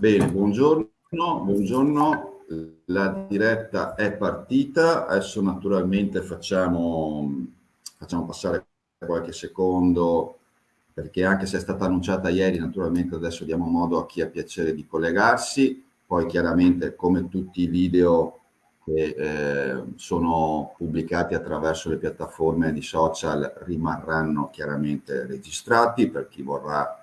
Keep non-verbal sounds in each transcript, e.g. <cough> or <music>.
Bene, buongiorno, buongiorno, la diretta è partita, adesso naturalmente facciamo, facciamo passare qualche secondo perché anche se è stata annunciata ieri, naturalmente adesso diamo modo a chi ha piacere di collegarsi, poi chiaramente come tutti i video che eh, sono pubblicati attraverso le piattaforme di social rimarranno chiaramente registrati per chi vorrà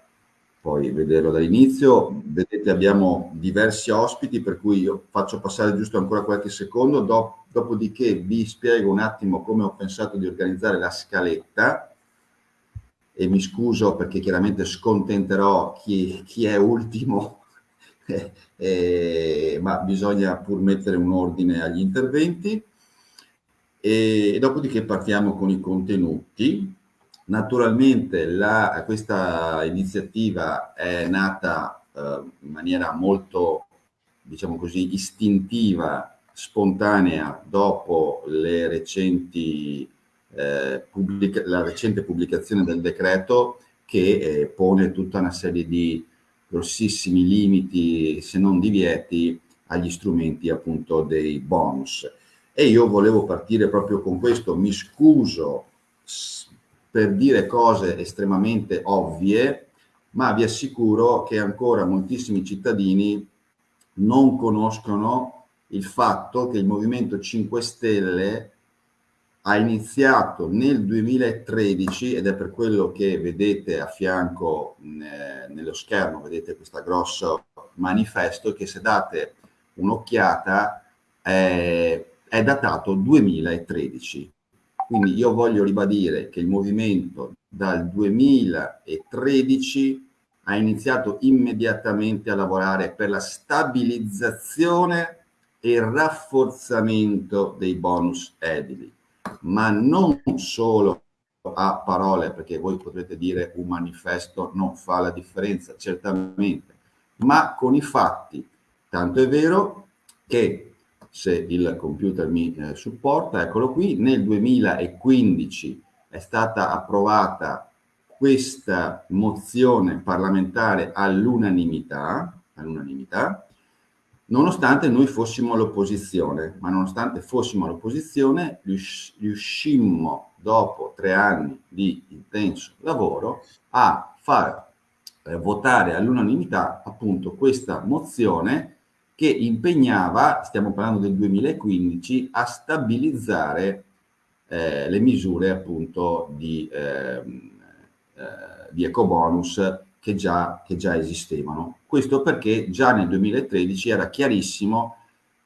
poi vederlo dall'inizio. Vedete abbiamo diversi ospiti per cui io faccio passare giusto ancora qualche secondo, do, dopodiché vi spiego un attimo come ho pensato di organizzare la scaletta e mi scuso perché chiaramente scontenterò chi, chi è ultimo, <laughs> eh, eh, ma bisogna pur mettere un ordine agli interventi. E, e dopodiché partiamo con i contenuti. Naturalmente la, questa iniziativa è nata eh, in maniera molto, diciamo così, istintiva, spontanea dopo recenti, eh, pubblica, la recente pubblicazione del decreto che eh, pone tutta una serie di grossissimi limiti, se non divieti, agli strumenti appunto dei bonus. E io volevo partire proprio con questo, mi scuso per dire cose estremamente ovvie, ma vi assicuro che ancora moltissimi cittadini non conoscono il fatto che il Movimento 5 Stelle ha iniziato nel 2013 ed è per quello che vedete a fianco eh, nello schermo, vedete questo grosso manifesto che se date un'occhiata eh, è datato 2013. Quindi io voglio ribadire che il movimento dal 2013 ha iniziato immediatamente a lavorare per la stabilizzazione e il rafforzamento dei bonus edili, ma non solo a parole, perché voi potrete dire un manifesto non fa la differenza, certamente, ma con i fatti. Tanto è vero che se il computer mi eh, supporta, eccolo qui, nel 2015 è stata approvata questa mozione parlamentare all'unanimità, all'unanimità, nonostante noi fossimo all'opposizione, ma nonostante fossimo all'opposizione riuscimmo dopo tre anni di intenso lavoro a far eh, votare all'unanimità appunto questa mozione che impegnava, stiamo parlando del 2015, a stabilizzare eh, le misure appunto di, eh, eh, di ecobonus che già, che già esistevano. Questo perché già nel 2013 era chiarissimo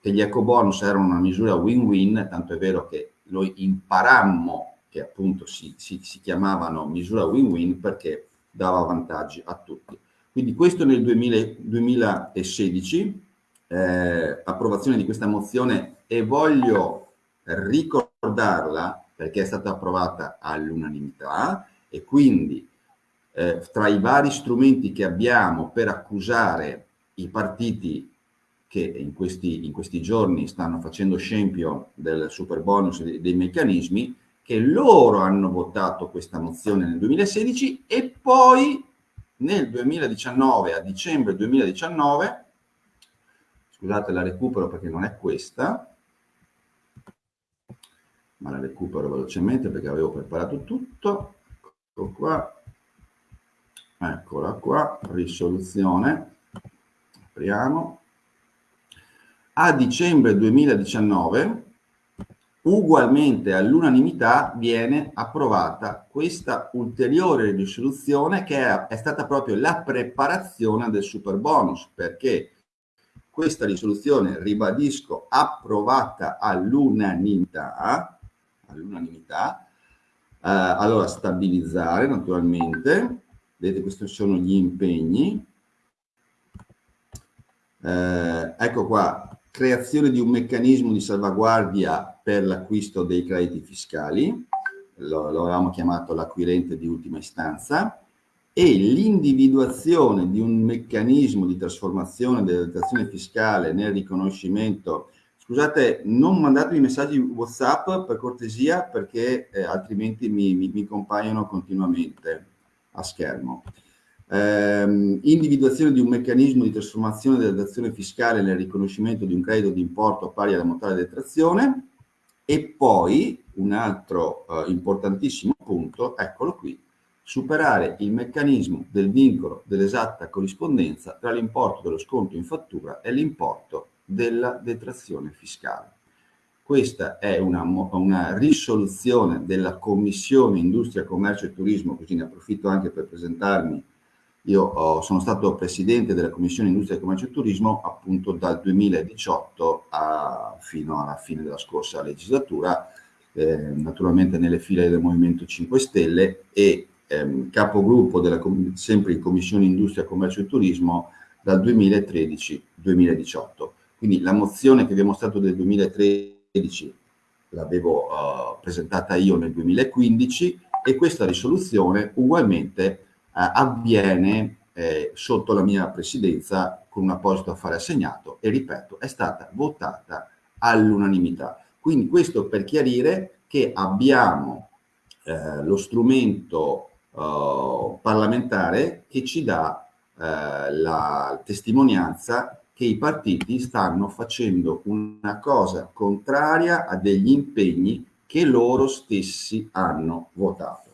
che gli ecobonus erano una misura win-win, tanto è vero che noi imparammo che appunto si, si, si chiamavano misura win-win perché dava vantaggi a tutti. Quindi questo nel 2000, 2016 eh, approvazione di questa mozione e voglio ricordarla perché è stata approvata all'unanimità e quindi eh, tra i vari strumenti che abbiamo per accusare i partiti che in questi, in questi giorni stanno facendo scempio del super bonus e dei, dei meccanismi, che loro hanno votato questa mozione nel 2016 e poi nel 2019, a dicembre 2019, scusate la recupero perché non è questa, ma la recupero velocemente perché avevo preparato tutto, ecco qua, eccola qua, risoluzione, apriamo, a dicembre 2019 ugualmente all'unanimità viene approvata questa ulteriore risoluzione che è, è, stata proprio la preparazione del super bonus perché questa risoluzione, ribadisco, approvata all'unanimità, all'unanimità, eh, allora stabilizzare naturalmente, vedete questi sono gli impegni, eh, ecco qua, creazione di un meccanismo di salvaguardia per l'acquisto dei crediti fiscali, lo, lo avevamo chiamato l'acquirente di ultima istanza, e l'individuazione di un meccanismo di trasformazione della dotazione fiscale nel riconoscimento scusate non mandatevi messaggi whatsapp per cortesia perché eh, altrimenti mi, mi, mi, compaiono continuamente a schermo. Ehm, individuazione di un meccanismo di trasformazione della detrazione fiscale nel riconoscimento di un credito di importo pari alla mortale detrazione. E poi un altro eh, importantissimo punto, eccolo qui, superare il meccanismo del vincolo dell'esatta corrispondenza tra l'importo dello sconto in fattura e l'importo della detrazione fiscale. Questa è una, una, risoluzione della Commissione Industria, Commercio e Turismo, così ne approfitto anche per presentarmi io ho, sono stato presidente della Commissione Industria, Commercio e Turismo appunto dal 2018 a, fino alla fine della scorsa legislatura, eh, naturalmente nelle file del Movimento 5 Stelle e ehm, capogruppo della, sempre in Commissione Industria, Commercio e Turismo dal 2013-2018. Quindi la mozione che abbiamo stato del 2013 l'avevo uh, presentata io nel 2015 e questa risoluzione ugualmente eh, avviene eh, sotto la mia presidenza con un apposito affare assegnato e ripeto è stata votata all'unanimità. Quindi questo per chiarire che abbiamo eh, lo strumento eh, parlamentare che ci dà eh, la testimonianza che i partiti stanno facendo una cosa contraria a degli impegni che loro stessi hanno votato.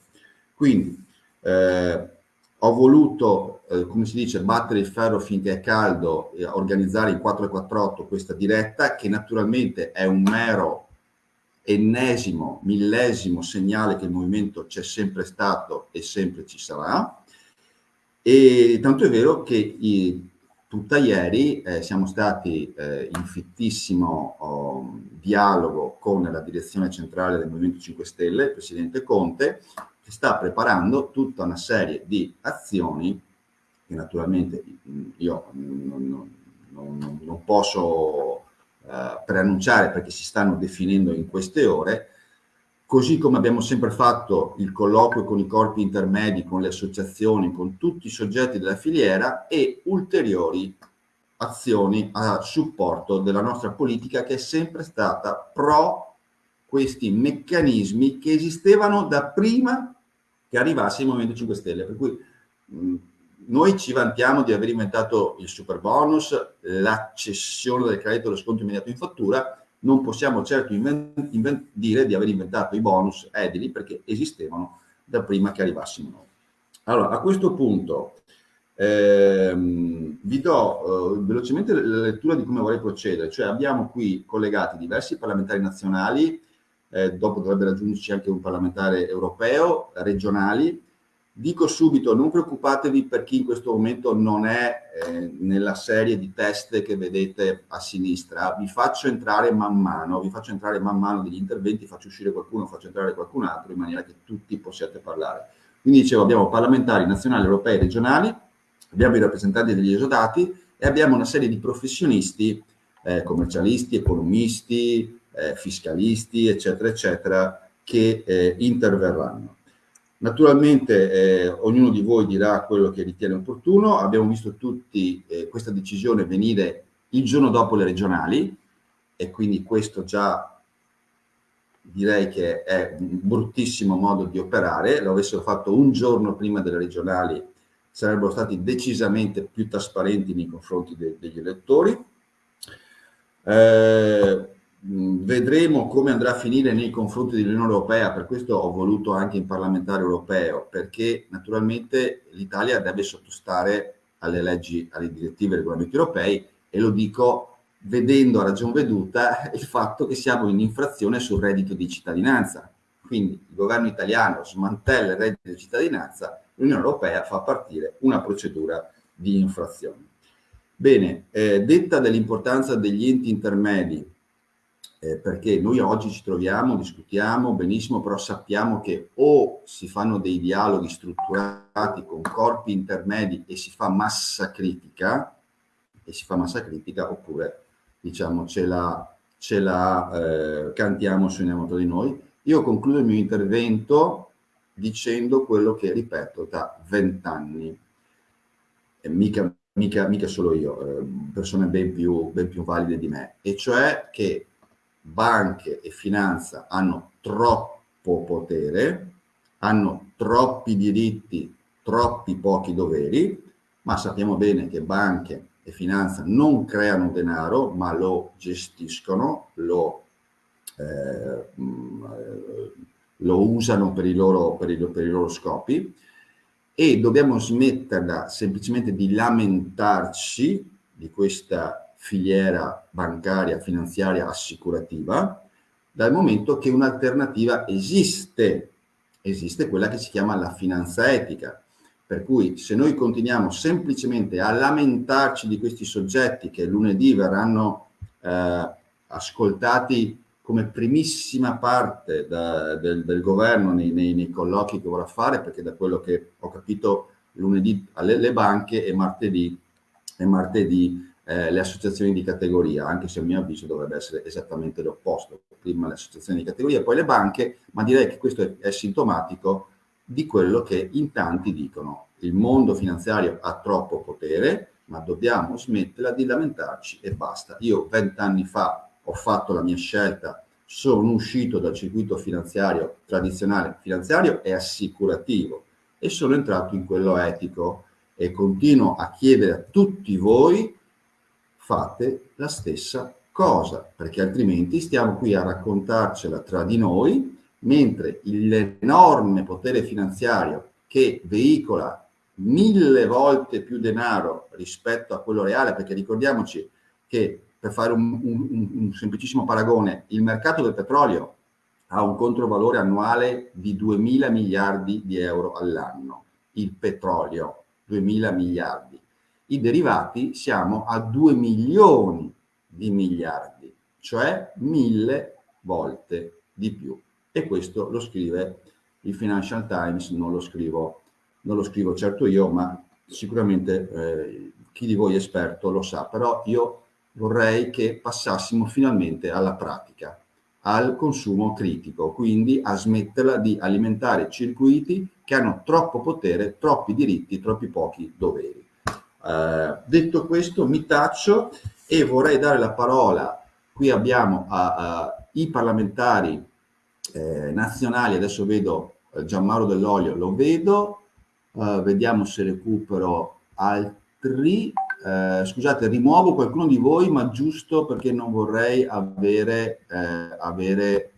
Quindi eh, ho voluto, eh, come si dice, battere il ferro finché è caldo e organizzare in 448 questa diretta, che naturalmente è un mero ennesimo, millesimo segnale che il movimento c'è sempre stato e sempre ci sarà. E tanto è vero che i, tutta ieri eh, siamo stati eh, in fittissimo oh, dialogo con la direzione centrale del Movimento 5 Stelle, il Presidente Conte, che sta preparando tutta una serie di azioni che naturalmente io non, non, non posso eh, preannunciare perché si stanno definendo in queste ore, così come abbiamo sempre fatto il colloquio con i corpi intermedi, con le associazioni, con tutti i soggetti della filiera e ulteriori azioni a supporto della nostra politica che è sempre stata pro questi meccanismi che esistevano da prima che arrivasse il Movimento 5 Stelle. Per cui mh, noi ci vantiamo di aver inventato il super bonus, la cessione del credito dello sconto immediato in fattura, non possiamo certo dire di aver inventato i bonus edili perché esistevano da prima che arrivassimo noi. Allora, a questo punto ehm, vi do eh, velocemente la lettura di come vorrei procedere, cioè abbiamo qui collegati diversi parlamentari nazionali, eh, dopo dovrebbe raggiungerci anche un parlamentare europeo, regionali. Dico subito, non preoccupatevi per chi in questo momento non è eh, nella serie di test che vedete a sinistra, vi faccio entrare man mano, vi faccio entrare man mano degli interventi, faccio uscire qualcuno, faccio entrare qualcun altro in maniera che tutti possiate parlare. Quindi dicevo, abbiamo parlamentari nazionali, europei, regionali, abbiamo i rappresentanti degli esodati e abbiamo una serie di professionisti, eh, commercialisti, economisti, eh, fiscalisti, eccetera, eccetera, che eh, interverranno. Naturalmente eh, ognuno di voi dirà quello che ritiene opportuno, abbiamo visto tutti eh, questa decisione venire il giorno dopo le regionali e quindi questo già direi che è un bruttissimo modo di operare, lo avessero fatto un giorno prima delle regionali sarebbero stati decisamente più trasparenti nei confronti de degli elettori. Eh, vedremo come andrà a finire nei confronti dell'Unione Europea, per questo ho voluto anche in parlamentare europeo, perché naturalmente l'Italia deve sottostare alle leggi, alle direttive e regolamenti europei e lo dico vedendo a ragion veduta <laughs> il fatto che siamo in infrazione sul reddito di cittadinanza. Quindi il governo italiano smantella il reddito di cittadinanza, l'Unione Europea fa partire una procedura di infrazione. Bene, eh, detta dell'importanza degli enti intermedi eh, perché noi oggi ci troviamo, discutiamo benissimo, però sappiamo che o si fanno dei dialoghi strutturati con corpi intermedi e si fa massa critica, e si fa massa critica, oppure diciamo ce la, ce la eh, cantiamo, suoniamo tra di noi. Io concludo il mio intervento dicendo quello che ripeto da vent'anni, mica, mica, mica, solo io, eh, persone ben più, ben più valide di me, e cioè che banche e finanza hanno troppo potere, hanno troppi diritti, troppi pochi doveri, ma sappiamo bene che banche e finanza non creano denaro, ma lo gestiscono, lo, eh, mm, lo usano per i, loro, per, i, per i loro scopi. E dobbiamo smetterla semplicemente di lamentarci di questa filiera bancaria, finanziaria, assicurativa, dal momento che un'alternativa esiste, esiste quella che si chiama la finanza etica. Per cui se noi continuiamo semplicemente a lamentarci di questi soggetti che lunedì verranno eh, ascoltati come primissima parte da, del, del, governo nei, nei, nei, colloqui che vorrà fare, perché da quello che ho capito lunedì alle banche e martedì, e martedì eh, le associazioni di categoria, anche se a mio avviso dovrebbe essere esattamente l'opposto, prima le associazioni di categoria, poi le banche, ma direi che questo è, è sintomatico di quello che in tanti dicono. Il mondo finanziario ha troppo potere, ma dobbiamo smetterla di lamentarci e basta. Io vent'anni fa ho fatto la mia scelta, sono uscito dal circuito finanziario tradizionale, finanziario e assicurativo e sono entrato in quello etico e continuo a chiedere a tutti voi fate la stessa cosa, perché altrimenti stiamo qui a raccontarcela tra di noi, mentre l'enorme potere finanziario che veicola mille volte più denaro rispetto a quello reale, perché ricordiamoci che per fare un, un, un semplicissimo paragone, il mercato del petrolio ha un controvalore annuale di 2 mila miliardi di euro all'anno, il petrolio 2 mila miliardi i derivati siamo a 2 milioni di miliardi, cioè mille volte di più. E questo lo scrive il Financial Times, non lo scrivo, non lo scrivo certo io, ma sicuramente eh, chi di voi è esperto lo sa, però io vorrei che passassimo finalmente alla pratica, al consumo critico, quindi a smetterla di alimentare circuiti che hanno troppo potere, troppi diritti, troppi pochi doveri. Eh, detto questo mi taccio e vorrei dare la parola, qui abbiamo i parlamentari eh, nazionali, adesso vedo eh, Gianmauro Dell'Olio, lo vedo, uh, vediamo se recupero altri, uh, scusate rimuovo qualcuno di voi ma giusto perché non vorrei avere, eh, avere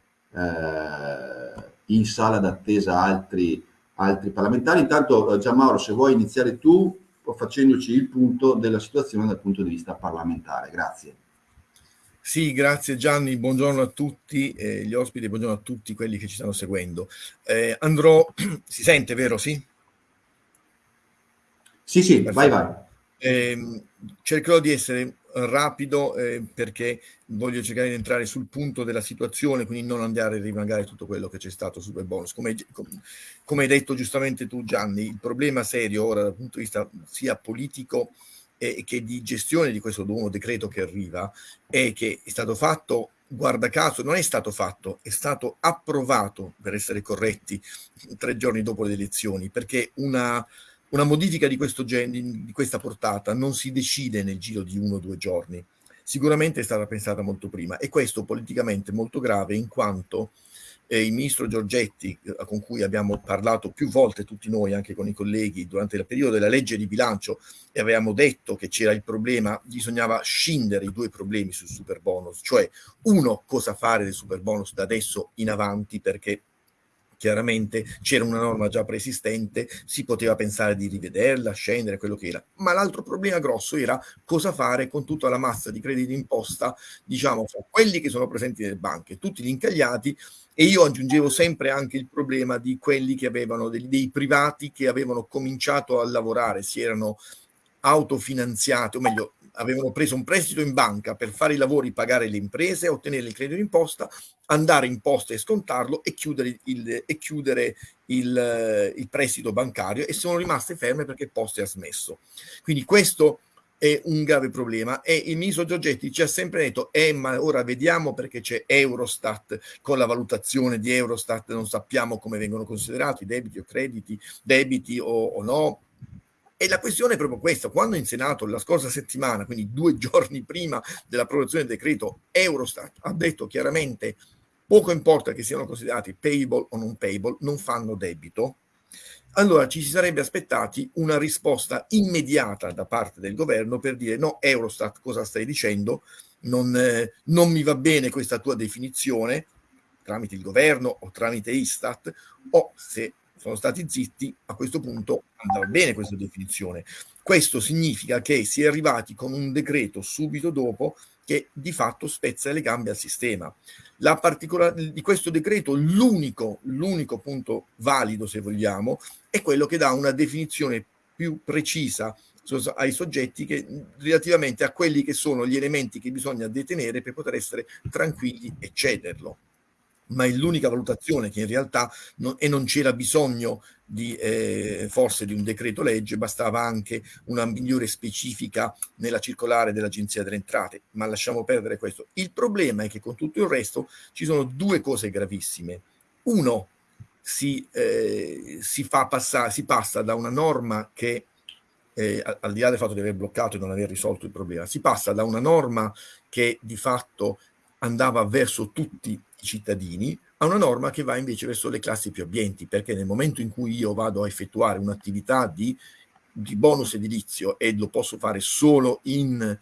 in sala d'attesa altri, altri parlamentari. Intanto Gianmauro se vuoi iniziare tu facendoci il punto della situazione dal punto di vista parlamentare. Grazie. Sì, grazie Gianni, buongiorno a tutti eh, gli ospiti, buongiorno a tutti quelli che ci stanno seguendo. Eh, andrò, <clears throat> si sente vero, sì? Sì, sì, Perfetto. vai, vai. Eh, cercherò di essere rapido eh, perché voglio cercare di entrare sul punto della situazione, quindi non andare a rimangare tutto quello che c'è stato sul bonus. Come, come, hai detto giustamente tu Gianni, il problema serio ora dal punto di vista sia politico eh, che di gestione di questo nuovo decreto che arriva è che è stato fatto guarda caso, non è stato fatto, è stato approvato, per essere corretti, tre giorni dopo le elezioni, perché una, una modifica di, questo gen- di questa portata non si decide nel giro di uno o due giorni, sicuramente è stata pensata molto prima e questo politicamente molto grave in quanto eh, il ministro Giorgetti, eh, con cui abbiamo parlato più volte tutti noi, anche con i colleghi, durante il periodo della legge di bilancio e avevamo detto che c'era il problema, bisognava scindere i due problemi sul super bonus, cioè uno cosa fare del super bonus da adesso in avanti perché chiaramente c'era una norma già preesistente, si poteva pensare di rivederla, scendere, quello che era. Ma l'altro problema grosso era cosa fare con tutta la massa di crediti d'imposta, diciamo, fra quelli che sono presenti nelle banche, tutti gli incagliati, e io aggiungevo sempre anche il problema di quelli che avevano, dei, dei privati che avevano cominciato a lavorare, si erano autofinanziati, o meglio, avevano preso un prestito in banca per fare i lavori, pagare le imprese, ottenere il credito d'imposta, andare in posta e scontarlo e chiudere il, e chiudere il, il prestito bancario e sono rimaste ferme perché Poste ha smesso. Quindi questo è un grave problema. E il ministro Giorgetti ci ha sempre detto eh ma ora vediamo perché c'è Eurostat. Con la valutazione di Eurostat non sappiamo come vengono considerati debiti o crediti debiti o, o no e la questione è proprio questa, quando in Senato la scorsa settimana, quindi due <laughs> giorni prima dell'approvazione del decreto, Eurostat ha detto chiaramente poco importa che siano considerati payable o non payable, non fanno debito, allora ci si sarebbe aspettati una risposta immediata da parte del governo per dire no, Eurostat, cosa stai dicendo? Non, eh, non mi va bene questa tua definizione, tramite il governo o tramite Istat, o se sono stati zitti, a questo punto andava bene questa definizione. Questo significa che si è arrivati con un decreto subito dopo che di fatto spezza le gambe al sistema. La particolare di questo decreto, l'unico, l'unico punto valido, se vogliamo, è quello che dà una definizione più precisa ai soggetti che, relativamente a quelli che sono gli elementi che bisogna detenere per poter essere tranquilli e cederlo ma è l'unica valutazione che in realtà non, e non c'era bisogno di, eh, forse di un decreto legge, bastava anche una migliore specifica nella circolare dell'Agenzia delle Entrate, ma lasciamo perdere questo. Il problema è che con tutto il resto ci sono due cose gravissime. Uno, si, eh, si, fa passare, si passa da una norma che, eh, al di là del fatto di aver bloccato e non aver risolto il problema, si passa da una norma che di fatto andava verso tutti cittadini a una norma che va invece verso le classi più abbienti, perché nel momento in cui io vado a effettuare un'attività di, di bonus edilizio e lo posso fare solo in,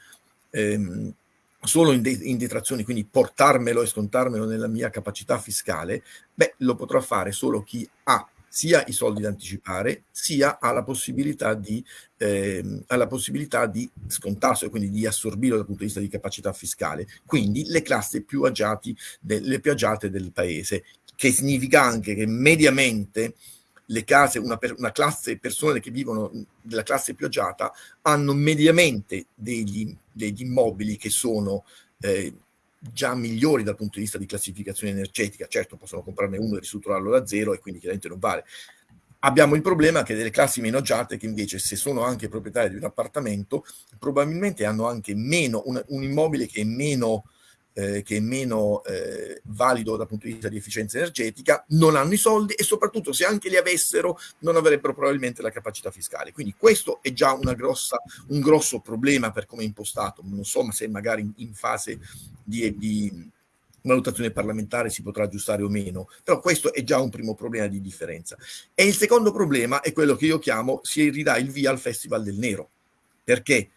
ehm, solo in, de in, detrazioni, quindi portarmelo e scontarmelo nella mia capacità fiscale, beh, lo potrà fare solo chi ha sia i soldi da anticipare, sia ha la possibilità di, eh, ha la possibilità di scontarselo, quindi di assorbirlo dal punto di vista di capacità fiscale. Quindi le classi più, agiati le più agiate del paese, che significa anche che mediamente le case, una, per, una classe persone che vivono della classe più agiata hanno mediamente degli, degli immobili che sono eh, già migliori dal punto di vista di classificazione energetica, certo possono comprarne uno e ristrutturarlo da zero e quindi chiaramente non vale. Abbiamo il problema che delle classi meno agiate che invece se sono anche proprietari di un appartamento probabilmente hanno anche meno, un, un immobile che è meno eh, che è meno eh, valido dal punto di vista di efficienza energetica, non hanno i soldi e soprattutto se anche li avessero non avrebbero probabilmente la capacità fiscale. Quindi questo è già grossa, un grosso problema per come è impostato. Non so se magari in, in fase di, di valutazione parlamentare si potrà aggiustare o meno, però questo è già un primo problema di differenza. E il secondo problema è quello che io chiamo si ridà il via al Festival del Nero, perché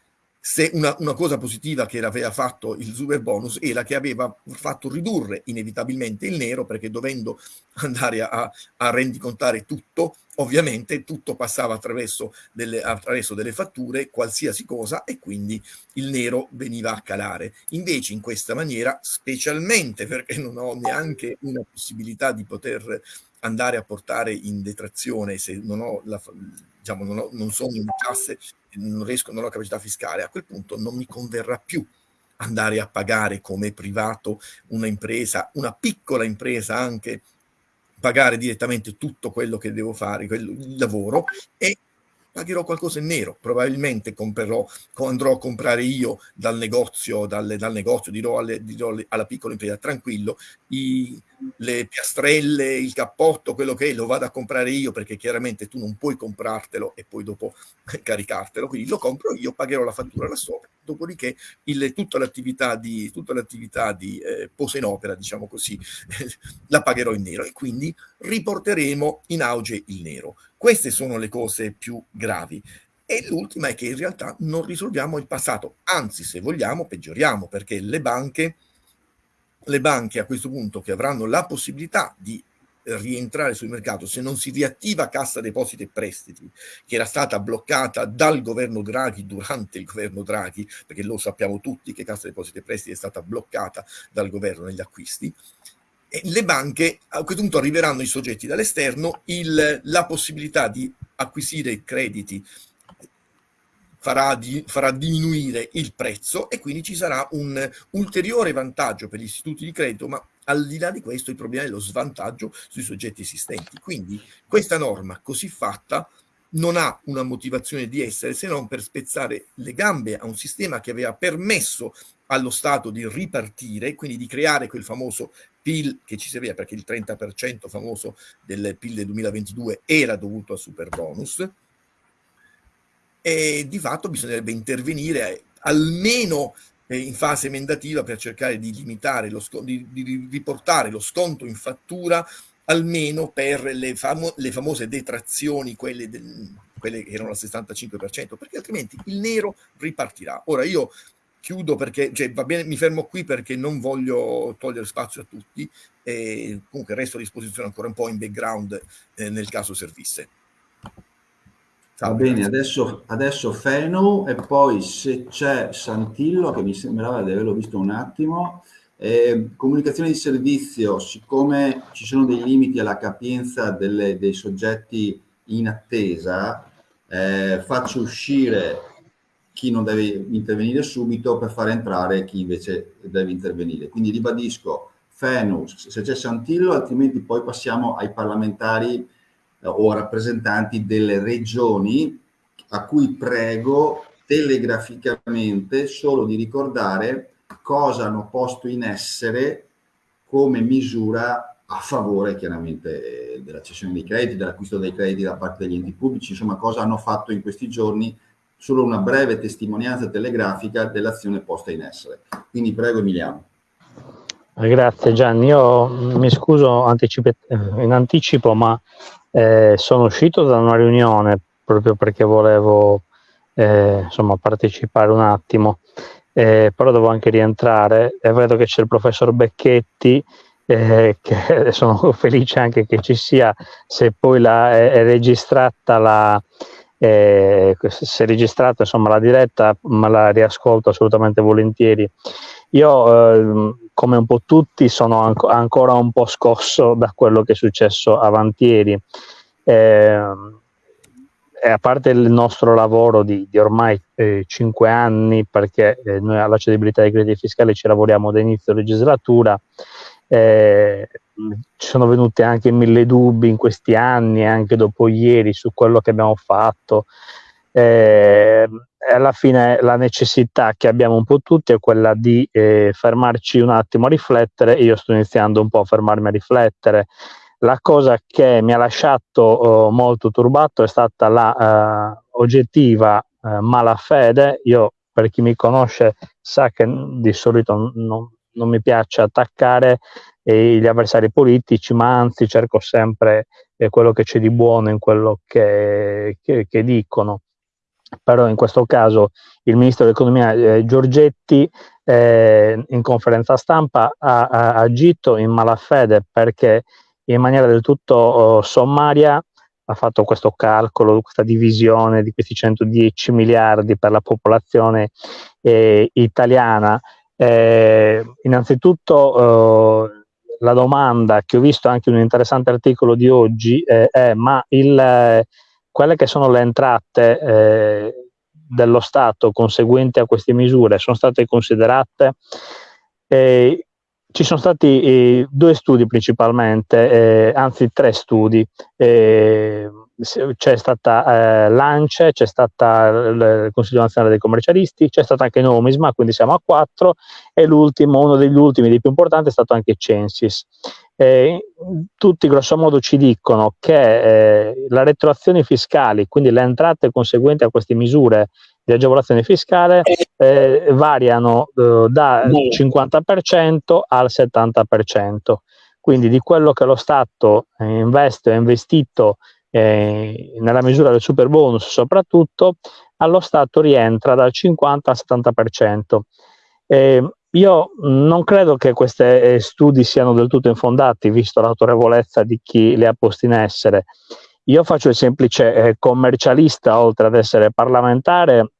se una, una, cosa positiva che aveva fatto il super bonus era che aveva fatto ridurre inevitabilmente il nero perché dovendo andare a, a rendicontare tutto ovviamente tutto passava attraverso delle, attraverso delle fatture qualsiasi cosa e quindi il nero veniva a calare. Invece in questa maniera specialmente perché non ho neanche una possibilità di poter andare a portare in detrazione se non ho la, diciamo, non, ho, non sono in classe non riesco, non ho capacità fiscale, a quel punto non mi converrà più andare a pagare come privato una impresa, una piccola impresa anche, pagare direttamente tutto quello che devo fare, il lavoro, e pagherò qualcosa in nero, probabilmente comprerò, andrò a comprare io dal negozio, dal, dal negozio dirò, alle, dirò alla piccola impresa, tranquillo, i, le piastrelle, il cappotto, quello che è, lo vado a comprare io perché chiaramente tu non puoi comprartelo e poi dopo <laughs> caricartelo, quindi lo compro io, pagherò la fattura là sopra, dopodiché il, tutta l'attività di, tutta l'attività di eh, posa in opera, diciamo così, <laughs> la pagherò in nero e quindi riporteremo in auge il nero. Queste sono le cose più gravi. E l'ultima è che in realtà non risolviamo il passato, anzi se vogliamo peggioriamo perché le banche le banche a questo punto che avranno la possibilità di rientrare sul mercato se non si riattiva Cassa Depositi e Prestiti che era stata bloccata dal governo Draghi durante il governo Draghi perché lo sappiamo tutti che Cassa Depositi e Prestiti è stata bloccata dal governo negli acquisti le banche a questo punto arriveranno i soggetti dall'esterno la possibilità di acquisire crediti farà, di, farà, diminuire il prezzo e quindi ci sarà un ulteriore vantaggio per gli istituti di credito, ma al di là di questo il problema è lo svantaggio sui soggetti esistenti. Quindi questa norma così fatta non ha una motivazione di essere se non per spezzare le gambe a un sistema che aveva permesso allo Stato di ripartire, quindi di creare quel famoso PIL che ci serviva, perché il 30% famoso del PIL del 2022 era dovuto al super bonus, e di fatto bisognerebbe intervenire almeno eh, in fase emendativa per cercare di limitare, lo di, di riportare lo sconto in fattura almeno per le, famo- le famose detrazioni, quelle, del, quelle che erano al 65%, perché altrimenti il nero ripartirà. Ora io chiudo perché, cioè, va bene, mi fermo qui perché non voglio togliere spazio a tutti e comunque resto a disposizione ancora un po' in background eh, nel caso servisse. Va bene, adesso, adesso Fenu e poi se c'è Santillo, che mi sembrava di averlo visto un attimo. Eh, comunicazione di servizio, siccome ci sono dei limiti alla capienza delle, dei soggetti in attesa, eh, faccio uscire chi non deve intervenire subito per far entrare chi invece deve intervenire. Quindi ribadisco, Fenus, se c'è Santillo, altrimenti poi passiamo ai parlamentari o rappresentanti delle regioni a cui prego telegraficamente solo di ricordare cosa hanno posto in essere come misura a favore chiaramente della cessione dei crediti, dell'acquisto dei crediti da parte degli enti pubblici, insomma cosa hanno fatto in questi giorni, solo una breve testimonianza telegrafica dell'azione posta in essere. Quindi prego Emiliano. Grazie Gianni, io mi scuso in anticipo ma eh, sono uscito da una riunione proprio perché volevo eh, insomma, partecipare un attimo, eh, però devo anche rientrare e vedo che c'è il professor Becchetti eh, <laughs> che sono felice anche che ci sia, se poi la, è, è registrata la, eh, se è registrata insomma la diretta me la riascolto assolutamente volentieri io eh, come un po' tutti sono anco, ancora un po' scosso da quello che è successo avantieri. Eh, a parte il nostro lavoro di, di ormai eh, cinque anni, perché eh, noi alla cedibilità dei crediti fiscali ci lavoriamo da inizio legislatura, eh, ci sono venuti anche mille dubbi in questi anni, anche dopo ieri, su quello che abbiamo fatto. Eh, alla fine la necessità che abbiamo un po' tutti è quella di eh, fermarci un attimo a riflettere. Io sto iniziando un po' a fermarmi a riflettere. La cosa che mi ha lasciato oh, molto turbato è stata la uh, oggettiva uh, malafede. Io, per chi mi conosce, sa che di solito non, non mi piace attaccare eh, gli avversari politici, ma anzi cerco sempre eh, quello che c'è di buono in quello che, che, che dicono però in questo caso il ministro dell'economia eh, Giorgetti eh, in conferenza stampa ha, ha, agito in malafede perché in maniera del tutto oh, sommaria ha fatto questo calcolo, questa divisione di questi 110 miliardi per la popolazione eh, italiana. Eh, innanzitutto eh, la domanda che ho visto anche in un interessante articolo di oggi eh, è ma il quelle che sono le entrate eh, dello Stato conseguenti a queste misure sono state considerate. Eh, ci sono stati eh, due studi principalmente, eh, anzi tre studi. Eh, c'è stata eh, l'ANCE, c'è stata il Consiglio nazionale dei commercialisti, c'è stato anche Nomisma, quindi siamo a quattro, e l'ultimo, uno degli ultimi, dei più importanti, è stato anche Censis. Eh, tutti grossomodo ci dicono che eh, le retroazioni fiscali, quindi le entrate conseguenti a queste misure di agevolazione fiscale, eh, variano eh, dal 50% al 70%. Quindi di quello che lo Stato eh, investe o ha investito eh, nella misura del super bonus soprattutto, allo Stato rientra dal 50 al 70%. Eh, io non credo che questi eh, studi siano del tutto infondati, visto l'autorevolezza di chi li ha posti in essere. Io faccio il semplice eh, commercialista, oltre ad essere parlamentare,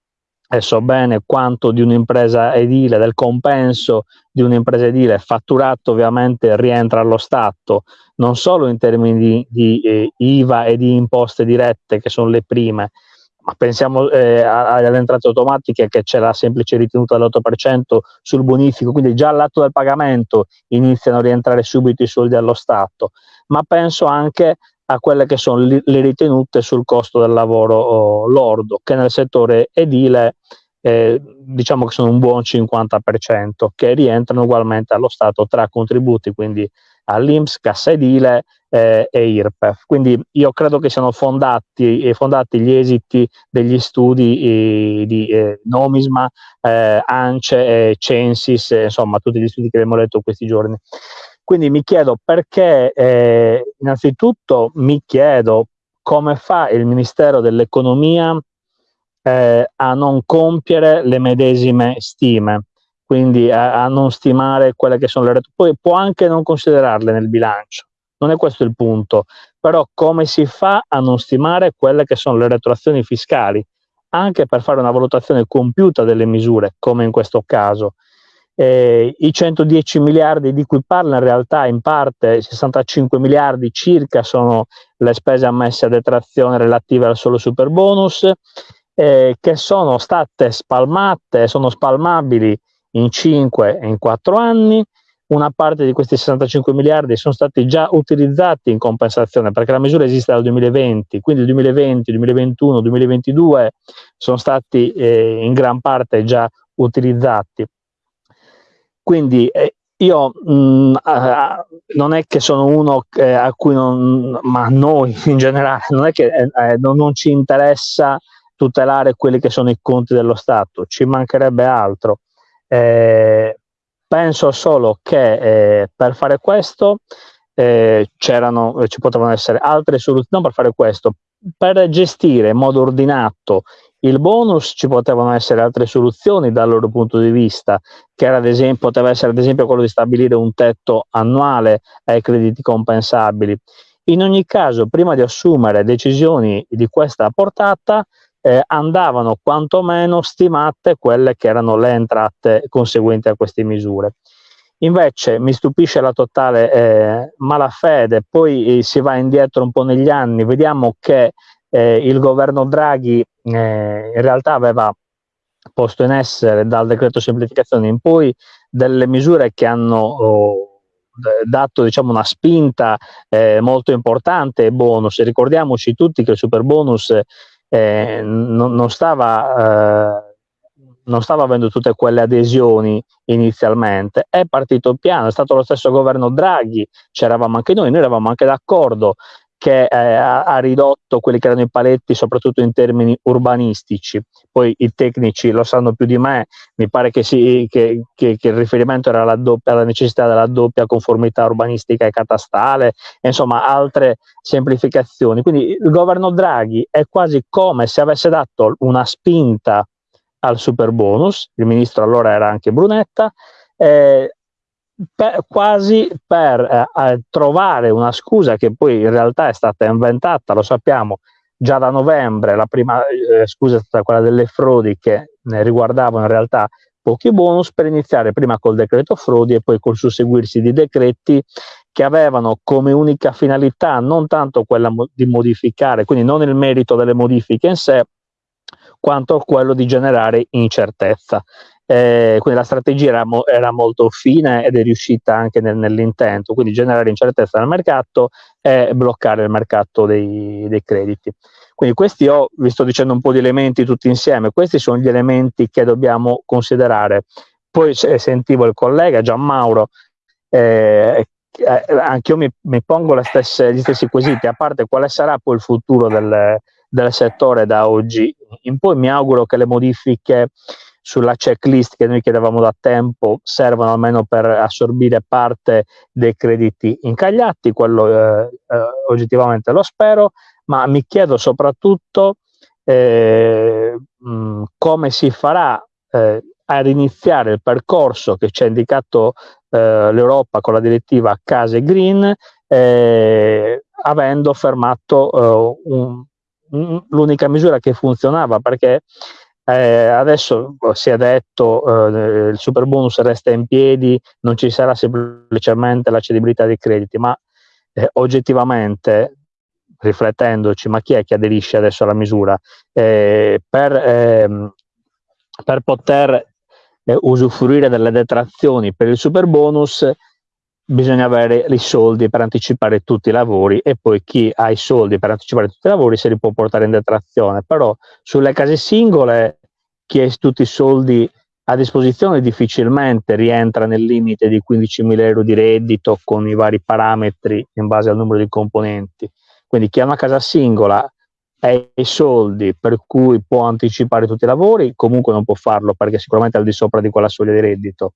e so bene quanto di un'impresa edile, del compenso di un'impresa edile fatturato ovviamente rientra allo Stato, non solo in termini di, di eh, IVA e di imposte dirette, che sono le prime, ma pensiamo eh, alle entrate automatiche che c'è la semplice ritenuta dell'8% sul bonifico, quindi già all'atto del pagamento iniziano a rientrare subito i soldi allo Stato, ma penso anche a quelle che sono le ritenute sul costo del lavoro oh, lordo, che nel settore edile eh, diciamo che sono un buon 50%, che rientrano ugualmente allo Stato tra contributi, quindi all'Inps, Cassa Edile eh, e IRPEF. Quindi io credo che siano fondati, eh, fondati gli esiti degli studi eh, di eh, Nomisma, eh, ANCE, Censis, insomma tutti gli studi che abbiamo letto questi giorni. Quindi mi chiedo perché, eh, innanzitutto mi chiedo come fa il Ministero dell'Economia eh, a non compiere le medesime stime, quindi a, a, non stimare quelle che sono le retro. Poi può anche non considerarle nel bilancio, non è questo il punto, però come si fa a non stimare quelle che sono le retroazioni fiscali, anche per fare una valutazione compiuta delle misure, come in questo caso. Eh, I 110 miliardi di cui parla in realtà in parte 65 miliardi circa sono le spese ammesse a detrazione relative al solo super bonus eh, che sono state spalmate, sono spalmabili in 5 e in 4 anni. Una parte di questi 65 miliardi sono stati già utilizzati in compensazione perché la misura esiste dal 2020, quindi il 2020, 2021, 2022 sono stati eh, in gran parte già utilizzati. Quindi eh, io mh, mm, uh, non è che sono uno che, a cui non, ma a noi in generale, non è che eh, eh, non, non, ci interessa tutelare quelli che sono i conti dello Stato, ci mancherebbe altro. Eh, penso solo che eh, per fare questo eh, c'erano, ci potevano essere altre soluzioni, non per fare questo, per gestire in modo ordinato il bonus ci potevano essere altre soluzioni dal loro punto di vista, che era ad esempio, poteva essere ad esempio quello di stabilire un tetto annuale ai crediti compensabili. In ogni caso, prima di assumere decisioni di questa portata, eh, andavano quantomeno stimate quelle che erano le entrate conseguenti a queste misure. Invece mi stupisce la totale eh, malafede, poi eh, si va indietro un po' negli anni, vediamo che eh, il governo Draghi eh, in realtà aveva posto in essere dal decreto semplificazione in poi delle misure che hanno oh, dato diciamo, una spinta eh, molto importante e bonus. Ricordiamoci tutti che il super bonus eh, non, non, stava, eh, non stava avendo tutte quelle adesioni inizialmente, è partito piano, è stato lo stesso governo Draghi, c'eravamo anche noi, noi eravamo anche d'accordo che eh, ha, ridotto quelli che erano i paletti soprattutto in termini urbanistici. Poi i tecnici lo sanno più di me, mi pare che, sì, che, che, che il riferimento era alla, doppia, alla, necessità della doppia conformità urbanistica e catastale, e insomma altre semplificazioni. Quindi il governo Draghi è quasi come se avesse dato una spinta al super bonus, il ministro allora era anche Brunetta, eh, per, quasi per eh, trovare una scusa che poi in realtà è stata inventata, lo sappiamo, già da novembre, la prima eh, scusa è stata quella delle frodi che ne riguardavano in realtà pochi bonus per iniziare prima col decreto frodi e poi col susseguirsi di decreti che avevano come unica finalità non tanto quella mo di modificare, quindi non il merito delle modifiche in sé, quanto quello di generare incertezza. Eh, quindi la strategia era, mo era, molto fine ed è riuscita anche nel, nell'intento, quindi generare incertezza nel mercato e bloccare il mercato dei, dei, crediti. Quindi questi ho, vi sto dicendo un po' di elementi tutti insieme, questi sono gli elementi che dobbiamo considerare. Poi sentivo il collega Gian Mauro, eh, eh, anche io mi, mi pongo stesse, gli stessi quesiti, a parte quale sarà poi il futuro del, del settore da oggi in poi, mi auguro che le modifiche sulla checklist che noi chiedevamo da tempo servono almeno per assorbire parte dei crediti incagliati, quello eh, eh, oggettivamente lo spero, ma mi chiedo soprattutto eh, mh, come si farà eh, ad iniziare il percorso che ci ha indicato eh, l'Europa con la direttiva Case Green, eh, avendo fermato un, l'unica misura che funzionava perché eh, adesso si è detto eh, il super bonus resta in piedi, non ci sarà semplicemente la cedibilità dei crediti, ma eh, oggettivamente riflettendoci, ma chi è che aderisce adesso alla misura? Eh, per, ehm, per, poter eh, usufruire delle detrazioni per il super bonus bisogna avere i soldi per anticipare tutti i lavori e poi chi ha i soldi per anticipare tutti i lavori se li può portare in detrazione, però sulle case singole chi ha tutti i soldi a disposizione difficilmente rientra nel limite di 15.000 euro di reddito con i vari parametri in base al numero di componenti. Quindi chi ha una casa singola ha i soldi per cui può anticipare tutti i lavori, comunque non può farlo perché sicuramente è al di sopra di quella soglia di reddito.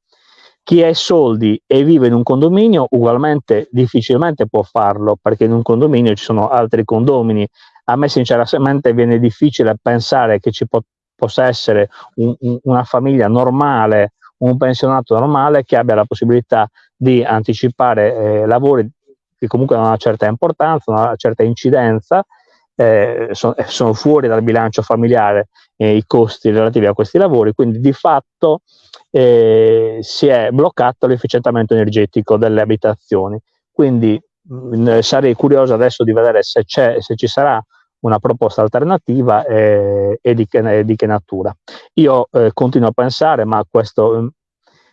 Chi ha i soldi e vive in un condominio ugualmente difficilmente può farlo perché in un condominio ci sono altri condomini. A me sinceramente viene difficile pensare che ci possa essere un, un, una famiglia normale, un pensionato normale che abbia la possibilità di anticipare eh, lavori che comunque hanno una certa importanza, una certa incidenza, eh, sono, sono, fuori dal bilancio familiare eh, i costi relativi a questi lavori, quindi di fatto eh, si è bloccato l'efficientamento energetico delle abitazioni. Quindi mh, mm, sarei curioso adesso di vedere se, se ci sarà una proposta alternativa eh, e di che, di che, natura. Io eh, continuo a pensare, ma questo mm,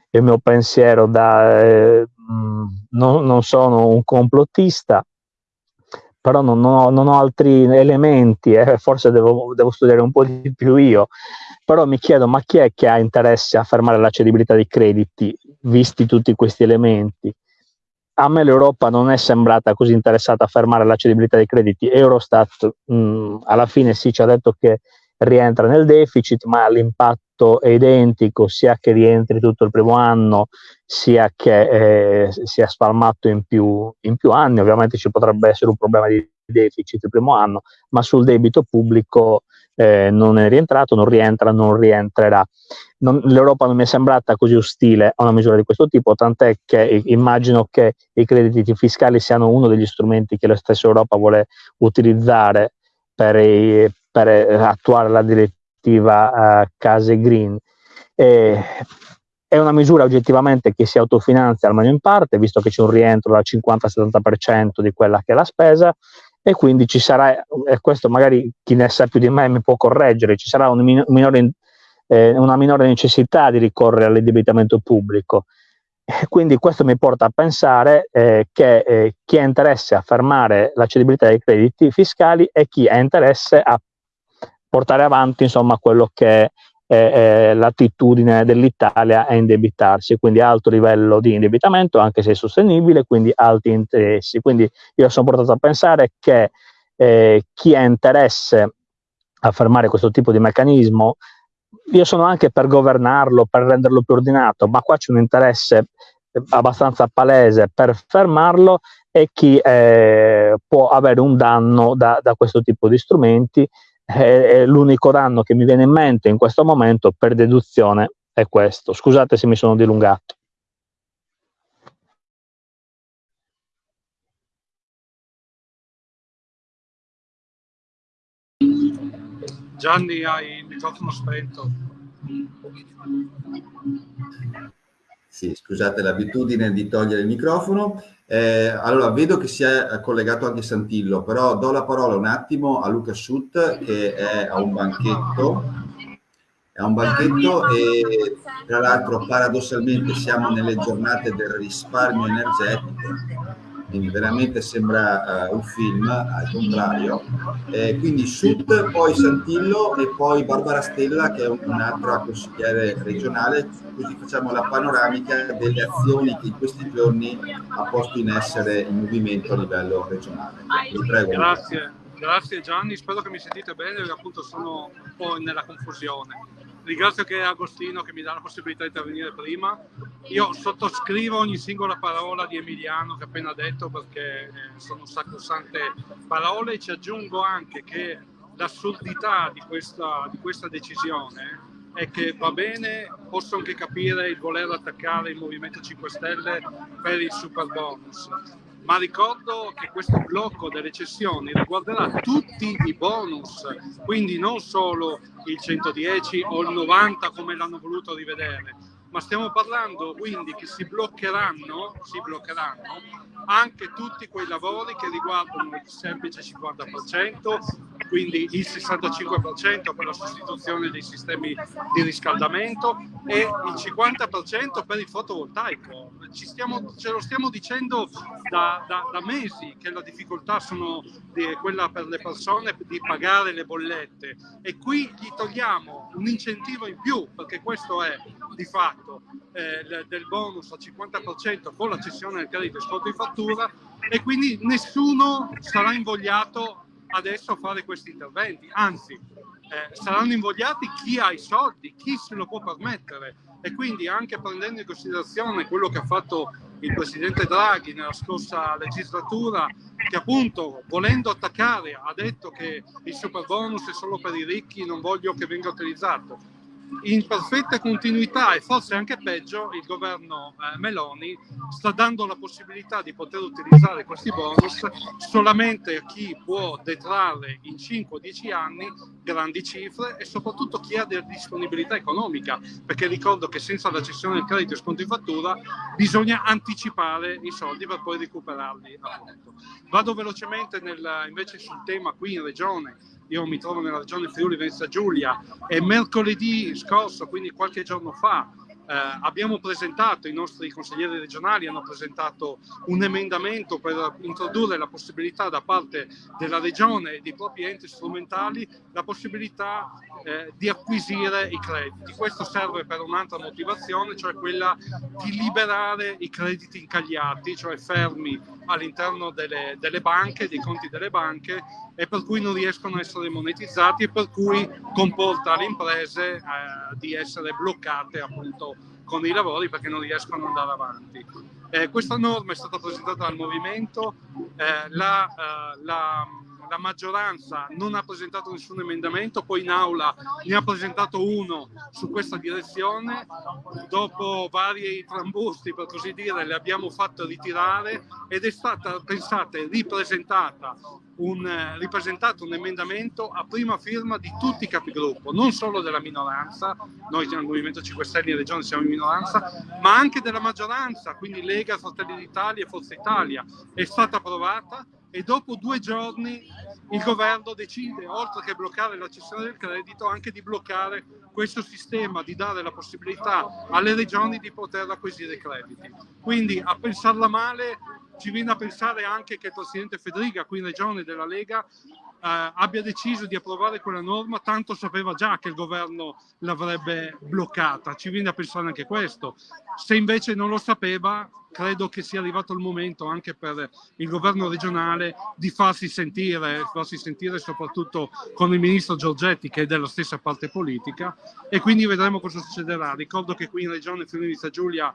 è il mio pensiero da... Eh, mm, non, non, sono un complottista, però non ho, non ho altri elementi, eh, forse devo, devo, studiare un po' di più io, però mi chiedo ma chi è che ha interesse a fermare la cedibilità dei crediti, visti tutti questi elementi? A me l'Europa non è sembrata così interessata a fermare la cedibilità dei crediti. Eurostat mh, mm, alla fine sì ci ha detto che rientra nel deficit, ma l'impatto è identico sia che rientri tutto il primo anno, sia che eh, sia spalmato in più, in più anni. Ovviamente ci potrebbe essere un problema di deficit il primo anno, ma sul debito pubblico eh, non è rientrato, non rientra, non rientrerà. L'Europa non mi è sembrata così ostile a una misura di questo tipo, tant'è che immagino che i crediti fiscali siano uno degli strumenti che la stessa Europa vuole utilizzare per, i, per attuare la direttiva uh, Case Green. E, è una misura oggettivamente che si autofinanzia almeno in parte, visto che c'è un rientro dal 50-70% di quella che è la spesa, e quindi ci sarà, e questo magari chi ne sa più di me mi può correggere, ci sarà un minore, eh, una minore necessità di ricorrere all'indebitamento pubblico. E quindi questo mi porta a pensare eh, che eh, chi ha interesse a fermare la cedibilità dei crediti fiscali e chi ha interesse a portare avanti insomma, quello che è eh, l'attitudine dell'Italia a indebitarsi, quindi alto livello di indebitamento, anche se sostenibile, quindi alti interessi. Quindi io sono portato a pensare che eh, chi ha interesse a fermare questo tipo di meccanismo, io sono anche per governarlo, per renderlo più ordinato, ma qua c'è un interesse abbastanza palese per fermarlo e chi eh, può avere un danno da, da questo tipo di strumenti è l'unico danno che mi viene in mente in questo momento per deduzione è questo. Scusate se mi sono dilungato. Gianni, hai il microfono spento. Sì, scusate l'abitudine di togliere il microfono. Eh, allora, vedo che si è collegato anche Santillo, però do la parola un attimo a Luca Schutt che è a un banchetto. È un banchetto e tra l'altro paradossalmente siamo nelle giornate del risparmio energetico veramente sembra uh, un film, al contrario. Eh, quindi Sud, poi Santillo e poi Barbara Stella che è un'altra consigliere regionale, così facciamo la panoramica delle azioni che in questi giorni ha posto in essere il movimento a livello regionale. Prego. Grazie, grazie Gianni, spero che mi sentite bene perché appunto sono un po' nella confusione ringrazio che Agostino che mi dà la possibilità di intervenire prima. Io sottoscrivo ogni singola parola di Emiliano che ha appena detto perché eh, sono sacrosante parole e ci aggiungo anche che l'assurdità di questa, di questa decisione è che va bene, posso anche capire il voler attaccare il Movimento 5 Stelle per il super bonus, ma ricordo che questo blocco delle cessioni riguarderà tutti i bonus, quindi non solo il 110 o il 90 come l'hanno voluto rivedere, ma stiamo parlando quindi che si bloccheranno, si bloccheranno anche tutti quei lavori che riguardano il semplice 50%, quindi il 65% per la sostituzione dei sistemi di riscaldamento e il 50% per il fotovoltaico. Stiamo, ce lo stiamo dicendo da, da, da, mesi che la difficoltà sono di, quella per le persone di pagare le bollette e qui gli togliamo un incentivo in più perché questo è di fatto eh, del bonus al 50% con la cessione del credito sconto in fattura e quindi nessuno sarà invogliato adesso fare questi interventi, anzi eh, saranno invogliati chi ha i soldi, chi se lo può permettere, e quindi anche prendendo in considerazione quello che ha fatto il presidente Draghi nella scorsa legislatura che appunto volendo attaccare ha detto che il super bonus è solo per i ricchi non voglio che venga utilizzato in perfetta continuità e forse anche peggio il governo eh, Meloni sta dando la possibilità di poter utilizzare questi bonus solamente a chi può detrarre in 5-10 anni grandi cifre e soprattutto chi ha della disponibilità economica perché ricordo che senza la cessione del credito e sconto in fattura bisogna anticipare i soldi per poi recuperarli appunto. Vado velocemente nel, invece sul tema qui in regione io mi trovo nella regione Friuli Venezia Giulia e mercoledì scorso, quindi qualche giorno fa, abbiamo presentato, i nostri consiglieri regionali hanno presentato un emendamento per introdurre la possibilità da parte della regione e dei propri enti strumentali la possibilità eh, di acquisire i crediti. Questo serve per un'altra motivazione, cioè quella di liberare i crediti incagliati, cioè fermi all'interno delle, delle banche, dei conti delle banche e per cui non riescono a essere monetizzati e per cui comporta alle imprese eh, di essere bloccate appunto con i lavori perché non riescono ad andare avanti. Eh, questa norma è stata presentata dal movimento, eh, la, eh, la la maggioranza non ha presentato nessun emendamento, poi in aula ne ha presentato uno su questa direzione, dopo vari trambusti per così dire le abbiamo fatto ritirare ed è stata, pensate, ripresentata un, ripresentato un emendamento a prima firma di tutti i capigruppo, non solo della minoranza, noi nel Movimento 5 Stelle in Regione siamo in minoranza, ma anche della maggioranza, quindi Lega, Fratelli d'Italia e Forza Italia. È stata approvata e dopo due giorni il governo decide, oltre che bloccare la cessione del credito, anche di bloccare questo sistema, di dare la possibilità alle regioni di poter acquisire crediti. Quindi a pensarla male ci viene a pensare anche che il Presidente Federica, qui in regione della Lega, abbia deciso di approvare quella norma, tanto sapeva già che il governo l'avrebbe bloccata. Ci viene a pensare anche questo. Se invece non lo sapeva, credo che sia arrivato il momento anche per il governo regionale di farsi sentire, farsi sentire soprattutto con il ministro Giorgetti che è della stessa parte politica e quindi vedremo cosa succederà. Ricordo che qui in regione Friuli Giulia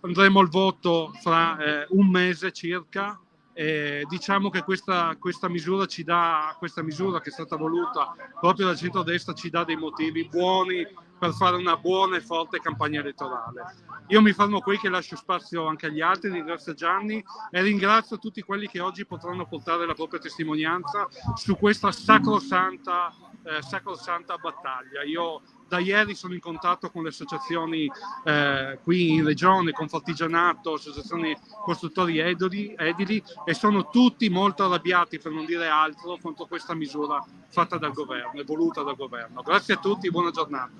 andremo al voto fra eh, un mese circa eh, diciamo che questa, questa, misura ci dà, questa misura che è stata voluta proprio dal centro-destra ci dà dei motivi buoni per fare una buona e forte campagna elettorale. Io mi fermo qui che lascio spazio anche agli altri, ringrazio Gianni e ringrazio tutti quelli che oggi potranno portare la propria testimonianza su questa sacrosanta, eh, sacrosanta battaglia. Io da ieri sono in contatto con le associazioni eh, qui in regione, con Fartigianato, associazioni costruttori edili, edili, e sono tutti molto arrabbiati, per non dire altro, contro questa misura fatta dal governo e voluta dal governo. Grazie a tutti, buona giornata.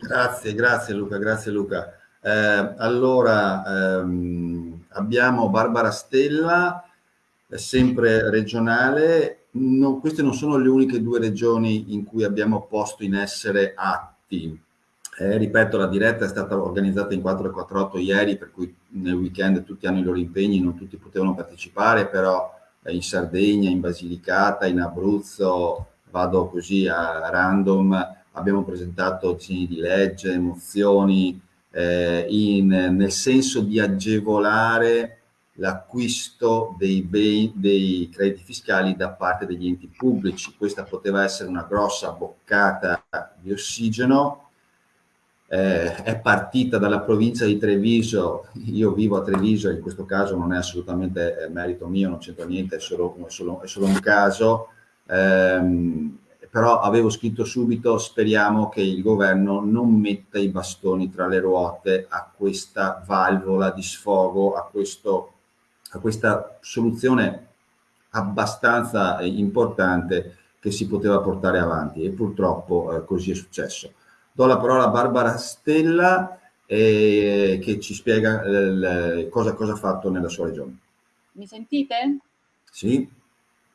Grazie, grazie Luca, grazie Luca. Eh, allora, ehm, abbiamo Barbara Stella, sempre regionale, no, queste non sono le uniche due regioni in cui abbiamo posto in essere atti. Eh, ripeto, la diretta è stata organizzata in 448 ieri, per cui nel weekend tutti hanno i loro impegni, non tutti potevano partecipare, però eh, in Sardegna, in Basilicata, in Abruzzo, vado così a random, abbiamo presentato disegni di legge, mozioni, eh, in, nel senso di agevolare l'acquisto dei, dei crediti fiscali da parte degli enti pubblici. Questa poteva essere una grossa boccata di ossigeno, eh, è partita dalla provincia di Treviso, io vivo a Treviso, in questo caso non è assolutamente eh, merito mio, non c'entra niente, è solo, è, solo, è solo, un caso, ehm, però avevo scritto subito, speriamo che il governo non metta i bastoni tra le ruote a questa valvola di sfogo, a questo a questa soluzione abbastanza importante che si poteva portare avanti e purtroppo eh, così è successo. Do la parola a Barbara Stella eh, che ci spiega eh, cosa, cosa ha fatto nella sua regione. Mi sentite? Sì.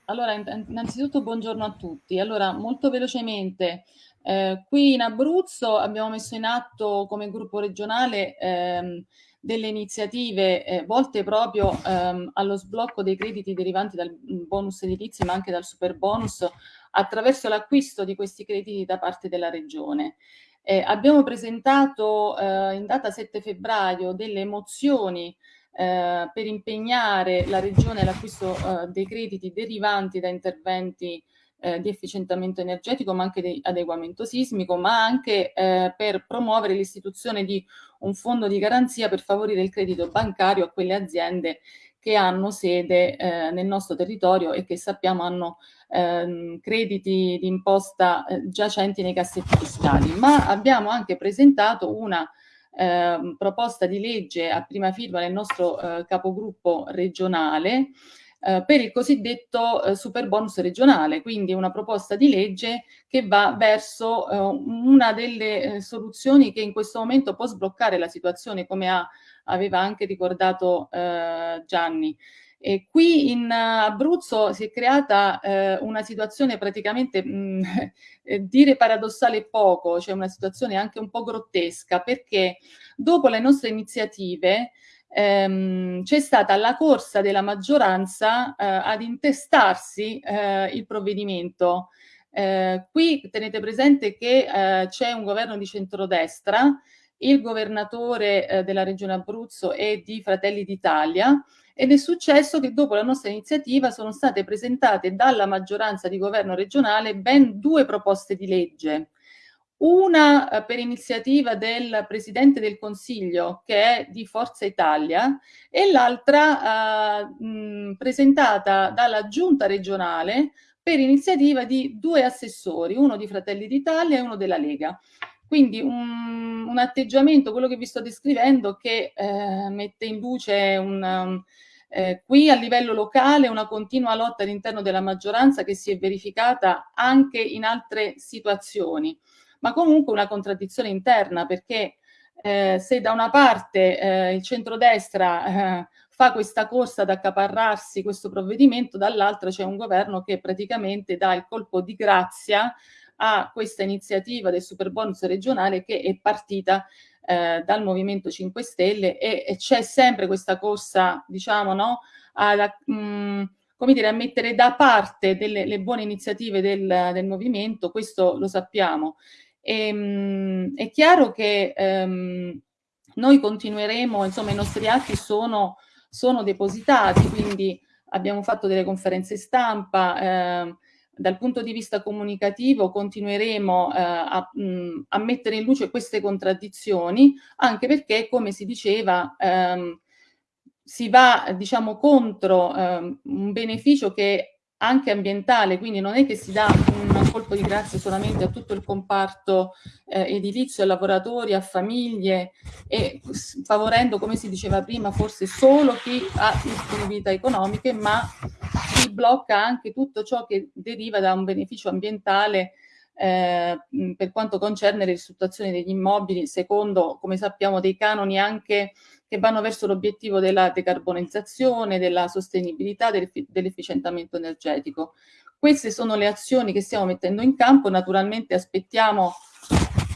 Allora, innanzitutto buongiorno a tutti. Allora, molto velocemente, eh, qui in Abruzzo abbiamo messo in atto come gruppo regionale ehm, delle iniziative eh, volte proprio ehm, allo sblocco dei crediti derivanti dal mm, bonus edilizio ma anche dal super bonus attraverso l'acquisto di questi crediti da parte della regione. Eh, abbiamo presentato eh, in data 7 febbraio delle mozioni eh, per impegnare la Regione all'acquisto eh, dei crediti derivanti da interventi eh, di efficientamento energetico, ma anche di adeguamento sismico, ma anche eh, per promuovere l'istituzione di un fondo di garanzia per favorire il credito bancario a quelle aziende che hanno sede eh, nel nostro territorio e che sappiamo hanno ehm, crediti di imposta eh, giacenti nei cassetti fiscali. Ma abbiamo anche presentato una eh, proposta di legge a prima firma del nostro eh, capogruppo regionale eh, per il cosiddetto eh, super bonus regionale, quindi una proposta di legge che va verso eh, una delle eh, soluzioni che in questo momento può sbloccare la situazione, come ha, aveva anche ricordato eh, Gianni. E qui in Abruzzo si è creata eh, una situazione praticamente, mh, <laughs> dire paradossale poco, cioè una situazione anche un po' grottesca, perché dopo le nostre iniziative ehm, c'è stata la corsa della maggioranza eh, ad intestarsi eh, il provvedimento. Eh, qui tenete presente che eh, c'è un governo di centrodestra, il governatore eh, della regione Abruzzo è di Fratelli d'Italia ed è successo che dopo la nostra iniziativa sono state presentate dalla maggioranza di governo regionale ben due proposte di legge una eh, per iniziativa del Presidente del Consiglio che è di Forza Italia e l'altra eh, presentata dalla Giunta regionale per iniziativa di due assessori, uno di Fratelli d'Italia e uno della Lega. Quindi un, un, atteggiamento, quello che vi sto descrivendo, che eh, mette in luce un, eh, qui a livello locale una continua lotta all'interno della maggioranza che si è verificata anche in altre situazioni ma comunque una contraddizione interna perché eh, se da una parte eh, il centrodestra eh, fa questa corsa ad accaparrarsi questo provvedimento, dall'altra c'è un governo che praticamente dà il colpo di grazia a questa iniziativa del super bonus regionale che è partita eh, dal Movimento 5 Stelle e, e c'è sempre questa corsa, diciamo, no, alla, mh, mm, come dire, a mettere da parte delle le buone iniziative del, del movimento, questo lo sappiamo. E, ehm, è chiaro che ehm, noi continueremo, insomma i nostri atti sono, sono, depositati, quindi abbiamo fatto delle conferenze stampa, eh, dal punto di vista comunicativo continueremo eh, a, mh, a, mettere in luce queste contraddizioni, anche perché, come si diceva, ehm, si va diciamo contro ehm, un beneficio che anche ambientale, quindi non è che si dà un colpo di grazia solamente a tutto il comparto eh, edilizio, a lavoratori, a famiglie e favorendo, come si diceva prima, forse solo chi ha disponibilità economiche, ma si blocca anche tutto ciò che deriva da un beneficio ambientale eh, per quanto concerne le ristrutturazioni degli immobili, secondo, come sappiamo, dei canoni anche che vanno verso l'obiettivo della decarbonizzazione, della sostenibilità, del, dell'efficientamento energetico. Queste sono le azioni che stiamo mettendo in campo, naturalmente aspettiamo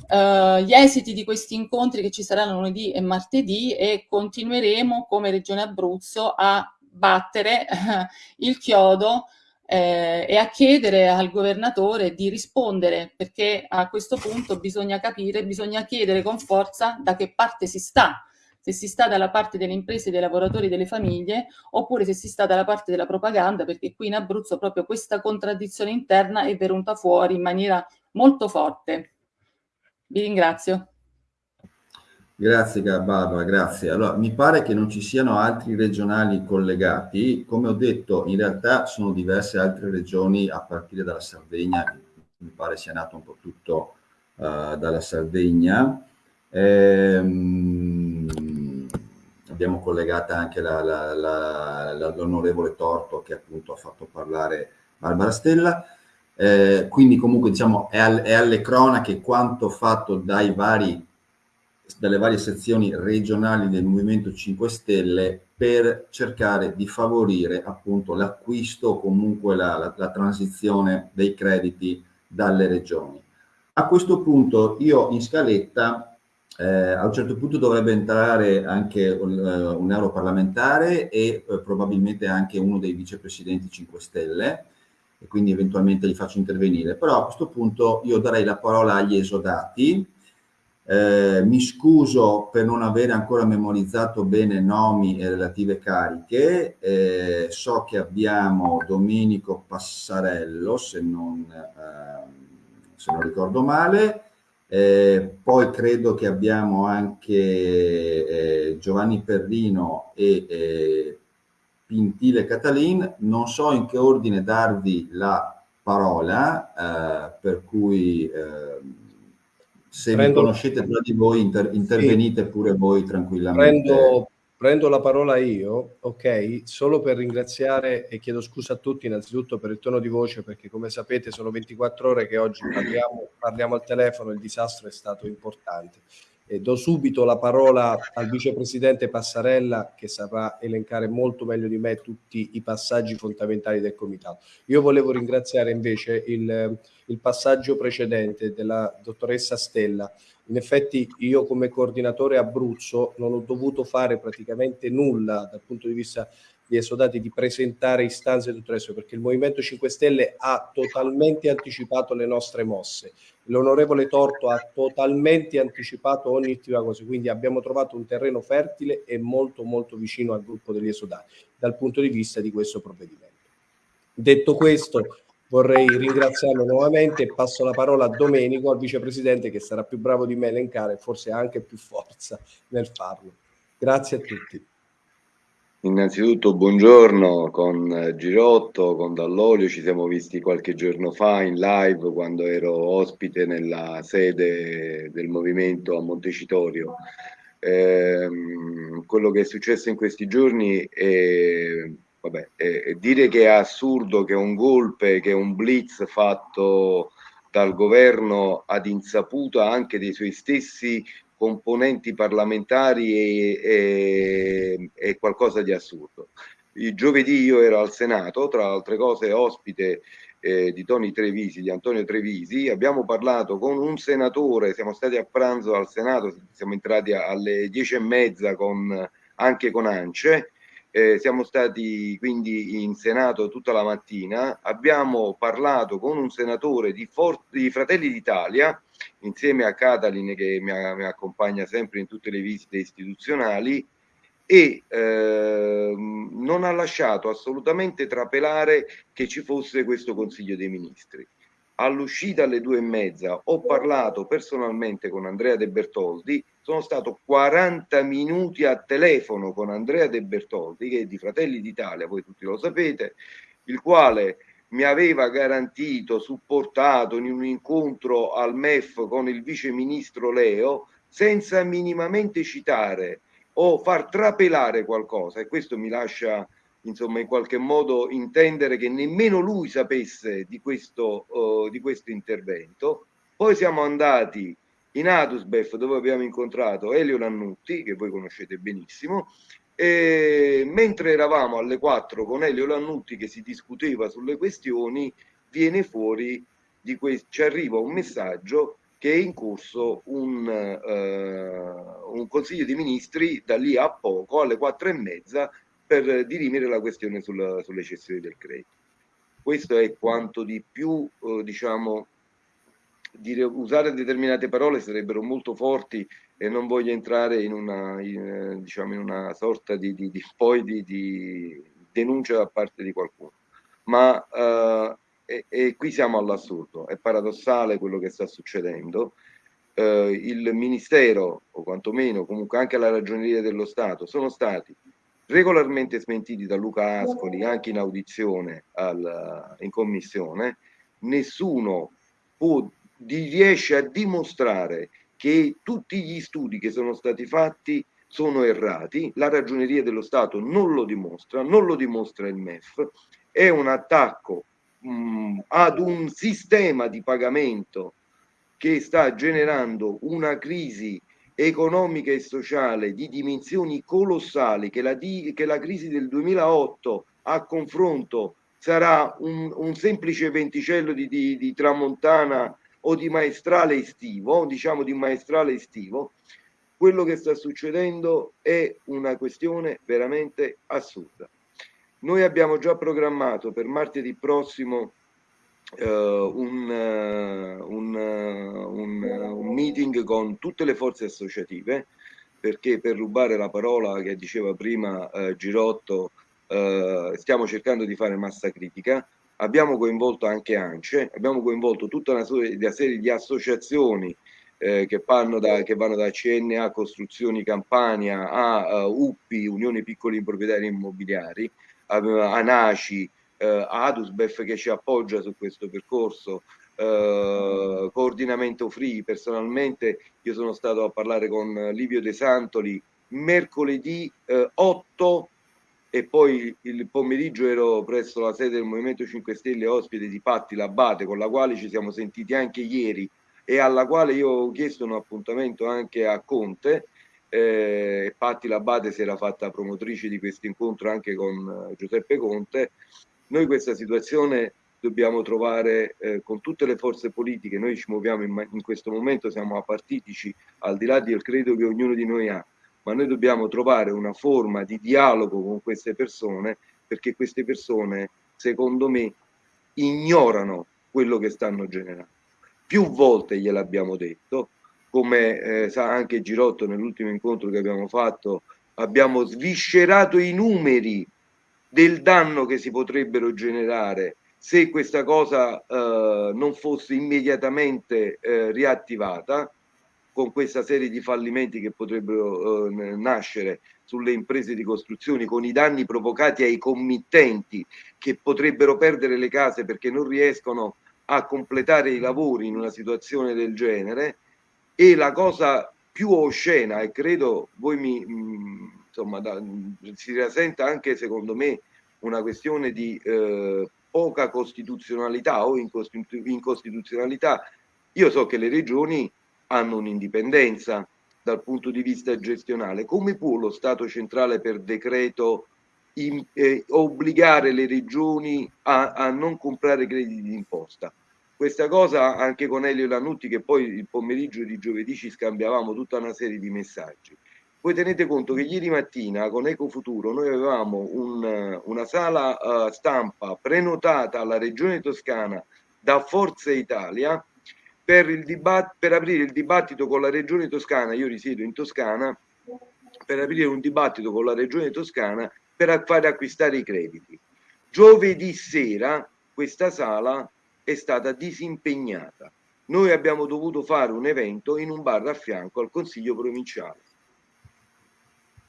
Uh, gli esiti di questi incontri che ci saranno lunedì e martedì e continueremo come Regione Abruzzo a battere <laughs> il chiodo eh, e a chiedere al governatore di rispondere perché a questo punto bisogna capire, bisogna chiedere con forza da che parte si sta se si sta dalla parte delle imprese, dei lavoratori, delle famiglie, oppure se si sta dalla parte della propaganda, perché qui in Abruzzo proprio questa contraddizione interna è venuta fuori in maniera molto forte. Vi ringrazio. Grazie Barbara, grazie. Allora, mi pare che non ci siano altri regionali collegati. Come ho detto, in realtà sono diverse altre regioni a partire dalla Sardegna, mi pare sia nato un po' tutto uh, dalla Sardegna. Ehm, abbiamo collegata anche l'onorevole Torto che appunto ha fatto parlare Barbara Stella. Eh, quindi comunque diciamo è, al, è, alle cronache quanto fatto dai vari, dalle varie sezioni regionali del Movimento 5 Stelle per cercare di favorire appunto l'acquisto o comunque la, la, la transizione dei crediti dalle regioni. A questo punto io in scaletta eh, a un certo punto dovrebbe entrare anche un, uh, un europarlamentare e uh, probabilmente anche uno dei vicepresidenti 5 Stelle e quindi eventualmente li faccio intervenire. Però a questo punto io darei la parola agli esodati Eh, mi scuso per non avere ancora memorizzato bene nomi e relative cariche. Eh, so che abbiamo Domenico Passarello, se non, eh, se non ricordo male. Eh, poi credo che abbiamo anche eh, Giovanni Perrino e eh, Pintile Catalin. Non so in che ordine darvi la parola, per cui se prendo, vi conoscete tra di voi inter, intervenite sì, pure voi tranquillamente. Prendo, prendo, la parola io, ok, solo per ringraziare e chiedo scusa a tutti innanzitutto per il tono di voce perché come sapete sono 24 ore che oggi parliamo, parliamo al telefono, il disastro è stato importante. E do subito la parola al vicepresidente Passarella che saprà elencare molto meglio di me tutti i passaggi fondamentali del comitato. Io volevo ringraziare invece il il passaggio precedente della dottoressa Stella. In effetti io come coordinatore Abruzzo non ho dovuto fare praticamente nulla dal punto di vista di esodati di presentare istanze e tutto il resto perché il Movimento 5 Stelle ha totalmente anticipato le nostre mosse. L'onorevole Torto ha totalmente anticipato ogni attiva cosa, quindi abbiamo trovato un terreno fertile e molto molto vicino al gruppo degli esodati dal punto di vista di questo provvedimento. Detto questo, vorrei ringraziarlo nuovamente e passo la parola a Domenico, al vicepresidente che sarà più bravo di me a elencare forse ha anche più forza nel farlo. Grazie a tutti. Innanzitutto buongiorno con Girotto, con Dall'Olio, ci siamo visti qualche giorno fa in live quando ero ospite nella sede del movimento a Montecitorio. Eh, quello che è successo in questi giorni è vabbè, eh, dire che è assurdo che un golpe, che un blitz fatto dal governo ad insaputa anche dei suoi stessi componenti parlamentari è, è, è qualcosa di assurdo. Il giovedì io ero al Senato, tra altre cose ospite eh, di Tony Trevisi, di Antonio Trevisi, abbiamo parlato con un senatore, siamo stati a pranzo al Senato, siamo entrati alle dieci e mezza con, anche con Ance, eh, siamo stati quindi in Senato tutta la mattina, abbiamo parlato con un senatore di, For- di Fratelli d'Italia, insieme a Catalin che mi, mi, accompagna sempre in tutte le visite istituzionali, e eh, non ha lasciato assolutamente trapelare che ci fosse questo Consiglio dei Ministri. All'uscita alle due e mezza ho parlato personalmente con Andrea De Bertoldi, sono stato 40 minuti a telefono con Andrea De Bertoldi, che è di Fratelli d'Italia, voi tutti lo sapete, il quale mi aveva garantito, supportato in un incontro al MEF con il vice ministro Leo, senza minimamente citare o far trapelare qualcosa, e questo mi lascia insomma in qualche modo intendere che nemmeno lui sapesse di questo, uh, di questo intervento. Poi siamo andati in Adusbef dove abbiamo incontrato Elio Lannutti, che voi conoscete benissimo, e mentre eravamo alle 4 con Elio Lannutti che si discuteva sulle questioni, viene fuori di questo, ci arriva un messaggio che è in corso un, uh, un consiglio di ministri da lì a poco, alle 4 e mezza, per dirimere la questione sulla, sulle cessioni del credito. Questo è quanto di più, eh, diciamo, dire, usare determinate parole sarebbero molto forti e non voglio entrare in una, in, diciamo, in una sorta di, di, di, poi di, di, denuncia da parte di qualcuno. Ma eh, e, e, qui siamo all'assurdo, è paradossale quello che sta succedendo. Eh, il Ministero, o quantomeno comunque anche la Ragioneria dello Stato, sono stati regolarmente smentiti da Luca Ascoli anche in audizione al, in commissione, nessuno può, riesce a dimostrare che tutti gli studi che sono stati fatti sono errati, la ragioneria dello Stato non lo dimostra, non lo dimostra il MEF, è un attacco mh, ad un sistema di pagamento che sta generando una crisi economica e sociale di dimensioni colossali che la, di, che la crisi del 2008 a confronto sarà un, un semplice venticello di, di, di, tramontana o di maestrale estivo, diciamo di maestrale estivo, quello che sta succedendo è una questione veramente assurda. Noi abbiamo già programmato per martedì prossimo Uh, un, uh, un, uh, un, un meeting con tutte le forze associative perché per rubare la parola che diceva prima Girotto stiamo cercando di fare massa critica abbiamo coinvolto anche ANCE, abbiamo coinvolto tutta una serie di associazioni eh, che, vanno da, che, vanno da, CNA Costruzioni Campania a uh, UPPI, Unione Piccoli Proprietari Immobiliari, a, a NACI, a ADUSBEF che ci appoggia su questo percorso, uh, coordinamento free, personalmente io sono stato a parlare con Livio De Santoli mercoledì 8 e poi il pomeriggio ero presso la sede del Movimento 5 Stelle ospite di Patti Labate con la quale ci siamo sentiti anche ieri e alla quale io ho chiesto un appuntamento anche a Conte. Eh, Patti Labate si era fatta promotrice di questo incontro anche con eh, Giuseppe Conte. Noi questa situazione dobbiamo trovare eh, con tutte le forze politiche. Noi ci muoviamo in, in questo momento siamo apartitici al di là del credo che ognuno di noi ha ma noi dobbiamo trovare una forma di dialogo con queste persone perché queste persone, secondo me, ignorano quello che stanno generando. Più volte gliel'abbiamo detto, come eh, sa anche Girotto nell'ultimo incontro che abbiamo fatto, abbiamo sviscerato i numeri del danno che si potrebbero generare se questa cosa eh, non fosse immediatamente eh, riattivata con questa serie di fallimenti che potrebbero eh, nascere sulle imprese di costruzione, con i danni provocati ai committenti che potrebbero perdere le case perché non riescono a completare i lavori in una situazione del genere e la cosa più oscena e credo voi mi mh, mm, insomma da, si rasenta anche secondo me una questione di eh, poca costituzionalità o incostituzionalità. Io so che le regioni hanno un'indipendenza dal punto di vista gestionale. Come può lo Stato centrale per decreto in, eh, obbligare le regioni a, a, non comprare crediti d'imposta? Questa cosa anche con Elio Lanutti che poi il pomeriggio di giovedì ci scambiavamo tutta una serie di messaggi. Voi tenete conto che ieri mattina con Ecofuturo noi avevamo un, una sala uh, stampa prenotata alla Regione Toscana da Forza Italia per, per aprire il dibattito con la regione toscana, io risiedo in Toscana, per aprire un dibattito con la regione toscana per fare acquistare i crediti. Giovedì sera questa sala è stata disimpegnata. Noi abbiamo dovuto fare un evento in un bar a fianco al Consiglio provinciale.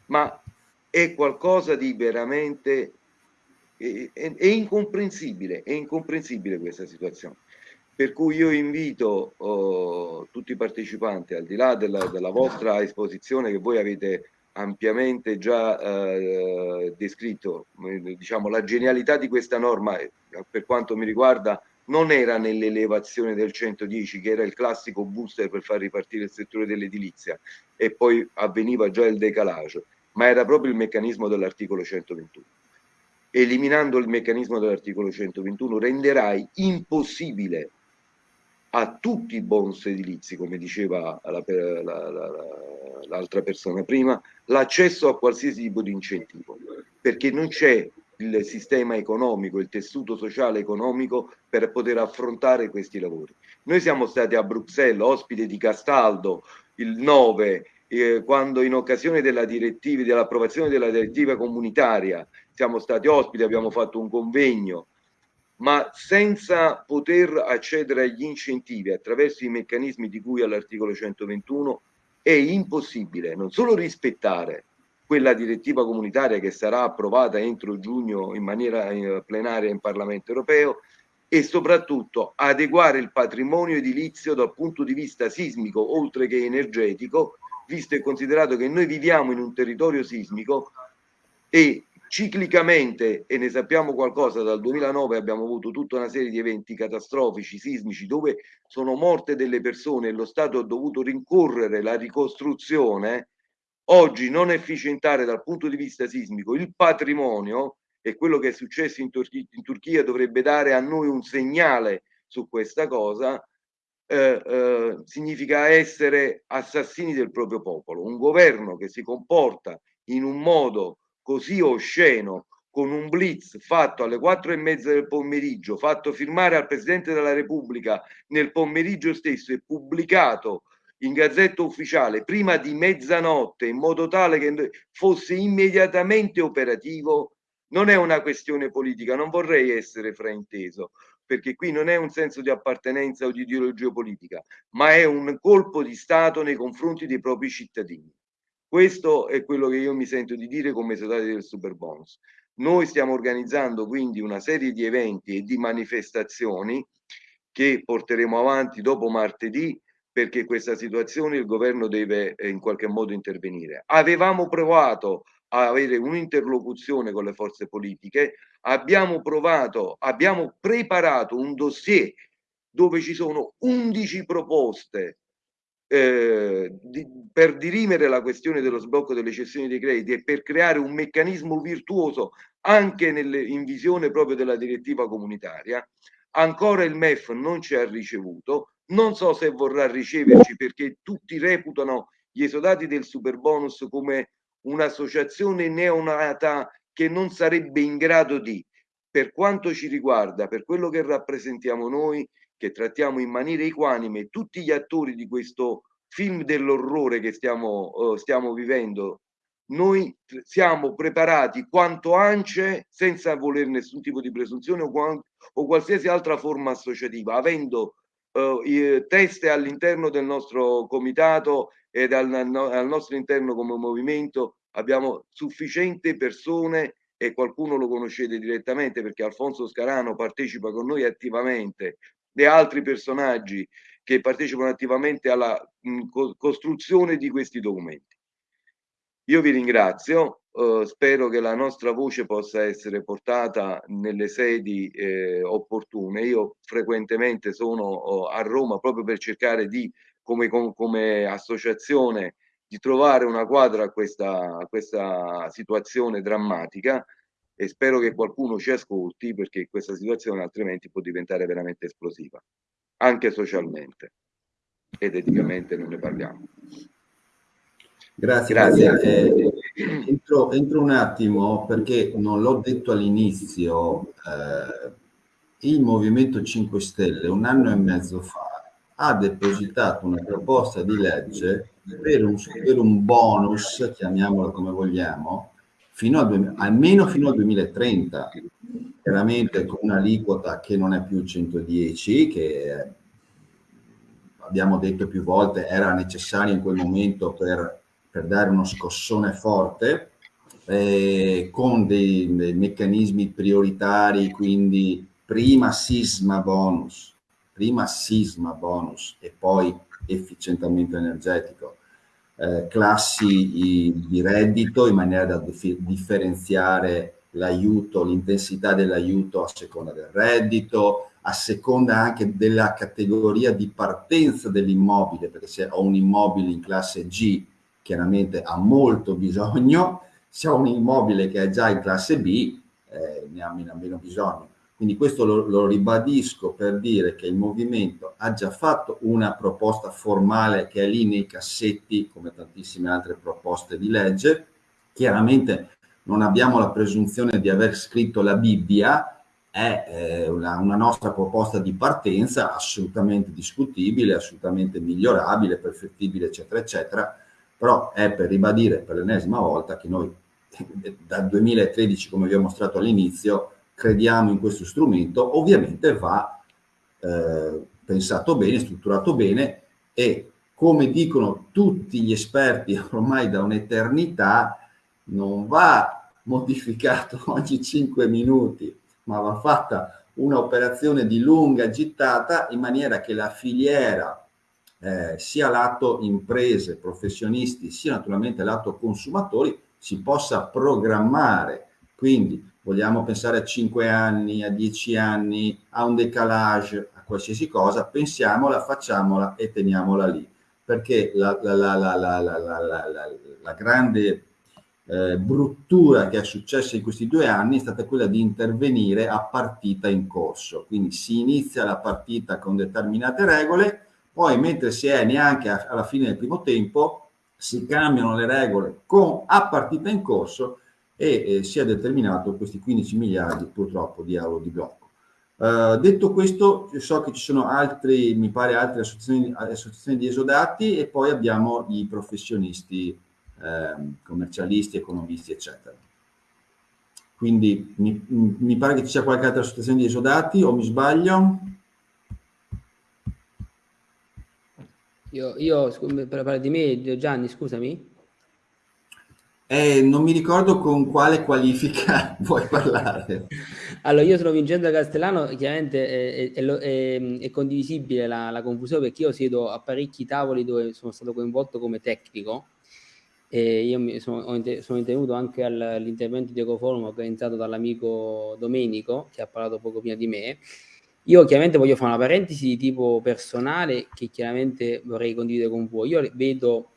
Ma è qualcosa di veramente è, è, è incomprensibile, è incomprensibile questa situazione. Per cui io invito oh, tutti i partecipanti, al di là della, della, vostra esposizione che voi avete ampiamente già eh, descritto, eh, diciamo la genialità di questa norma, eh, per quanto mi riguarda, non era nell'elevazione del 110, che era il classico booster per far ripartire il settore dell'edilizia, e poi avveniva già il decalage, ma era proprio il meccanismo dell'articolo 121 eliminando il meccanismo dell'articolo 121 renderai impossibile a tutti i bonus edilizi, come diceva l'altra la, la, la, persona prima, l'accesso a qualsiasi tipo di incentivo, perché non c'è il sistema economico, il tessuto sociale economico per poter affrontare questi lavori. Noi siamo stati a Bruxelles, ospite di Castaldo, il 9, eh, quando in occasione della direttiva, dell'approvazione della direttiva comunitaria siamo stati ospiti, abbiamo fatto un convegno ma senza poter accedere agli incentivi attraverso i meccanismi di cui all'articolo 121 è impossibile non solo rispettare quella direttiva comunitaria che sarà approvata entro giugno in maniera eh, plenaria in Parlamento europeo e soprattutto adeguare il patrimonio edilizio dal punto di vista sismico oltre che energetico, visto e considerato che noi viviamo in un territorio sismico e ciclicamente, e ne sappiamo qualcosa, dal 2009 abbiamo avuto tutta una serie di eventi catastrofici, sismici, dove sono morte delle persone e lo Stato ha dovuto rincorrere la ricostruzione, oggi non efficientare dal punto di vista sismico il patrimonio e quello che è successo in, Turchia, in Turchia dovrebbe dare a noi un segnale su questa cosa, eh, eh, significa essere assassini del proprio popolo. Un governo che si comporta in un modo così osceno con un blitz fatto alle quattro e mezza del pomeriggio, fatto firmare al Presidente della Repubblica nel pomeriggio stesso e pubblicato in gazzetta ufficiale prima di mezzanotte in modo tale che fosse immediatamente operativo, non è una questione politica, non vorrei essere frainteso, perché qui non è un senso di appartenenza o di ideologia politica, ma è un colpo di Stato nei confronti dei propri cittadini. Questo è quello che io mi sento di dire come soldati del super bonus. Noi stiamo organizzando quindi una serie di eventi e di manifestazioni che porteremo avanti dopo martedì perché questa situazione il governo deve eh, in qualche modo intervenire. Avevamo provato a avere un'interlocuzione con le forze politiche, abbiamo provato, abbiamo preparato un dossier dove ci sono 11 proposte eh, di, per dirimere la questione dello sblocco delle cessioni dei crediti e per creare un meccanismo virtuoso anche nelle, in visione proprio della direttiva comunitaria. Ancora il MEF non ci ha ricevuto, non so se vorrà riceverci perché tutti reputano gli esodati del super bonus come un'associazione neonata che non sarebbe in grado di, per quanto ci riguarda, per quello che rappresentiamo noi, che trattiamo in maniera equanime tutti gli attori di questo film dell'orrore che stiamo, uh, stiamo vivendo, noi siamo preparati quanto ANCE senza voler nessun tipo di presunzione o, o qualsiasi altra forma associativa, avendo uh, teste all'interno del nostro comitato ed al, al nostro interno come movimento, abbiamo sufficienti persone e qualcuno lo conoscete direttamente perché Alfonso Scarano partecipa con noi attivamente e altri personaggi che partecipano attivamente alla mh, co costruzione di questi documenti. Io vi ringrazio, eh, spero che la nostra voce possa essere portata nelle sedi eh, opportune. Io frequentemente sono oh, a Roma proprio per cercare di, come, come associazione, di trovare una quadra a questa, a questa situazione drammatica e spero che qualcuno ci ascolti perché questa situazione altrimenti può diventare veramente esplosiva, anche socialmente ed eticamente non ne parliamo. Grazie, grazie. Eh, entro, entro, un attimo perché non l'ho detto all'inizio, eh, il Movimento 5 Stelle un anno e mezzo fa ha depositato una proposta di legge per un, per un bonus, chiamiamolo come vogliamo, fino al, almeno fino al 2030, chiaramente con un'aliquota che non è più 110, che abbiamo detto più volte era necessaria in quel momento per, per dare uno scossone forte, eh, con dei, dei meccanismi prioritari, quindi prima sisma bonus, prima sisma bonus e poi efficientamento energetico eh, classi di reddito in maniera da differenziare l'aiuto, l'intensità dell'aiuto a seconda del reddito, a seconda anche della categoria di partenza dell'immobile, perché se ho un immobile in classe G chiaramente ha molto bisogno, se ho un immobile che è già in classe B eh, ne ha meno, meno bisogno. Quindi questo lo, lo, ribadisco per dire che il movimento ha già fatto una proposta formale che è lì nei cassetti, come tantissime altre proposte di legge. Chiaramente non abbiamo la presunzione di aver scritto la Bibbia, è eh, una, una, nostra proposta di partenza assolutamente discutibile, assolutamente migliorabile, perfettibile, eccetera, eccetera, però è per ribadire per l'ennesima volta che noi <laughs> dal 2013, come vi ho mostrato all'inizio, crediamo in questo strumento, ovviamente va eh, pensato bene, strutturato bene e come dicono tutti gli esperti <laughs> ormai da un'eternità, non va modificato <laughs> ogni 5 minuti, ma va fatta un'operazione di lunga gittata in maniera che la filiera, eh, sia lato imprese, professionisti, sia naturalmente lato consumatori, si possa programmare. Quindi vogliamo pensare a 5 anni, a 10 anni, a un decalage, a qualsiasi cosa, pensiamola, facciamola e teniamola lì. Perché la, la, la, la grande eh, bruttura che è successa in questi due anni è stata quella di intervenire a partita in corso. Quindi si inizia la partita con determinate regole, poi mentre si è neanche alla fine del primo tempo, si cambiano le regole con, a partita in corso e eh, si è determinato questi 15 miliardi purtroppo di euro di blocco. Uh, detto questo, so che ci sono altri, mi pare, altre associazioni, associazioni di esodati e poi abbiamo i professionisti, eh, commercialisti, economisti, eccetera. Quindi mi, mi, pare che ci sia qualche altra associazione di esodati o mi sbaglio? Io, io per parlare di me, Gianni, scusami. Eh, non mi ricordo con quale qualifica <laughs> vuoi parlare. Allora, io sono Vincenzo Castellano, chiaramente è, è, è, è condivisibile la, la, confusione perché io siedo a parecchi tavoli dove sono stato coinvolto come tecnico e io sono, sono intervenuto anche all'intervento di Ecoforum organizzato dall'amico Domenico che ha parlato poco prima di me. Io chiaramente voglio fare una parentesi di tipo personale che chiaramente vorrei condividere con voi. Io vedo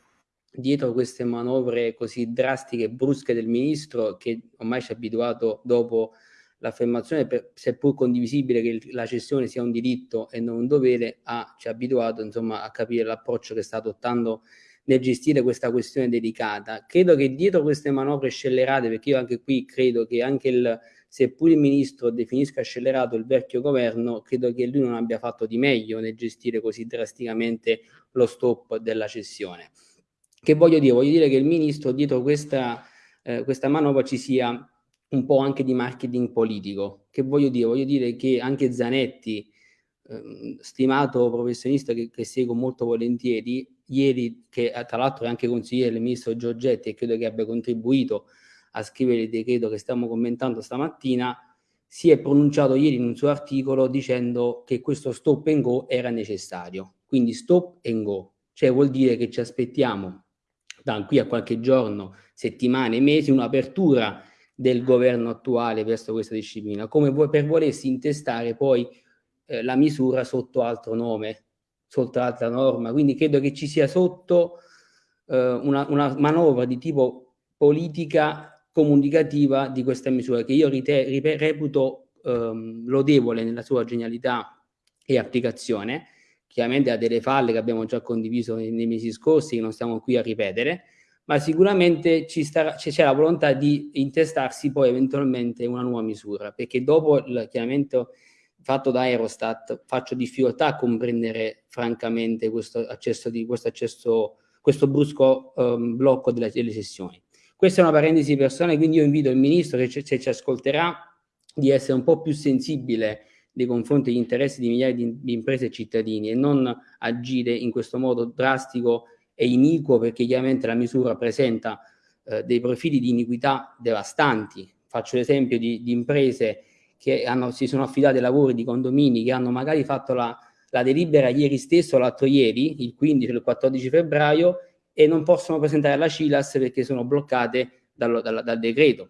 dietro queste manovre così drastiche e brusche del ministro che ormai ci ha abituato dopo l'affermazione, seppur condivisibile che la cessione sia un diritto e non un dovere, ha, ci ha abituato insomma, a capire l'approccio che sta adottando nel gestire questa questione delicata. Credo che dietro queste manovre scellerate, perché io anche qui credo che anche il, seppur il ministro definisca scellerato il vecchio governo, credo che lui non abbia fatto di meglio nel gestire così drasticamente lo stop della cessione. Che voglio dire? Voglio dire che il ministro dietro questa, eh, questa manovra ci sia un po' anche di marketing politico. Che voglio dire? Voglio dire che anche Zanetti, eh, stimato professionista che, che, seguo molto volentieri, ieri, che tra l'altro è anche consigliere del ministro Giorgetti e credo che abbia contribuito a scrivere il decreto che stiamo commentando stamattina, si è pronunciato ieri in un suo articolo dicendo che questo stop and go era necessario. Quindi stop and go, cioè vuol dire che ci aspettiamo da qui a qualche giorno, settimane, mesi, un'apertura del governo attuale verso questa disciplina, come per volersi intestare poi eh, la misura sotto altro nome, sotto altra norma. Quindi credo che ci sia sotto eh, una, una, manovra di tipo politica comunicativa di questa misura che io rite, reputo ehm, lodevole nella sua genialità e applicazione, chiaramente ha delle falle che abbiamo già condiviso nei, nei mesi scorsi, che non stiamo qui a ripetere, ma sicuramente c'è la volontà di intestarsi poi eventualmente una nuova misura, perché dopo il chiarimento fatto da Eurostat faccio difficoltà a comprendere francamente questo accesso, di, questo, accesso questo brusco um, blocco delle, delle, sessioni. Questa è una parentesi personale, quindi io invito il Ministro, se ci ascolterà, di essere un po' più sensibile nei confronti degli interessi di migliaia di, di imprese e cittadini e non agire in questo modo drastico e iniquo perché chiaramente la misura presenta eh, dei profili di iniquità devastanti. Faccio l'esempio di, di imprese che hanno, si sono affidate ai lavori di condomini che hanno magari fatto la, la delibera ieri stesso, l'altro ieri, il 15 o il 14 febbraio, e non possono presentare la CILAS perché sono bloccate dal, dal, dal decreto.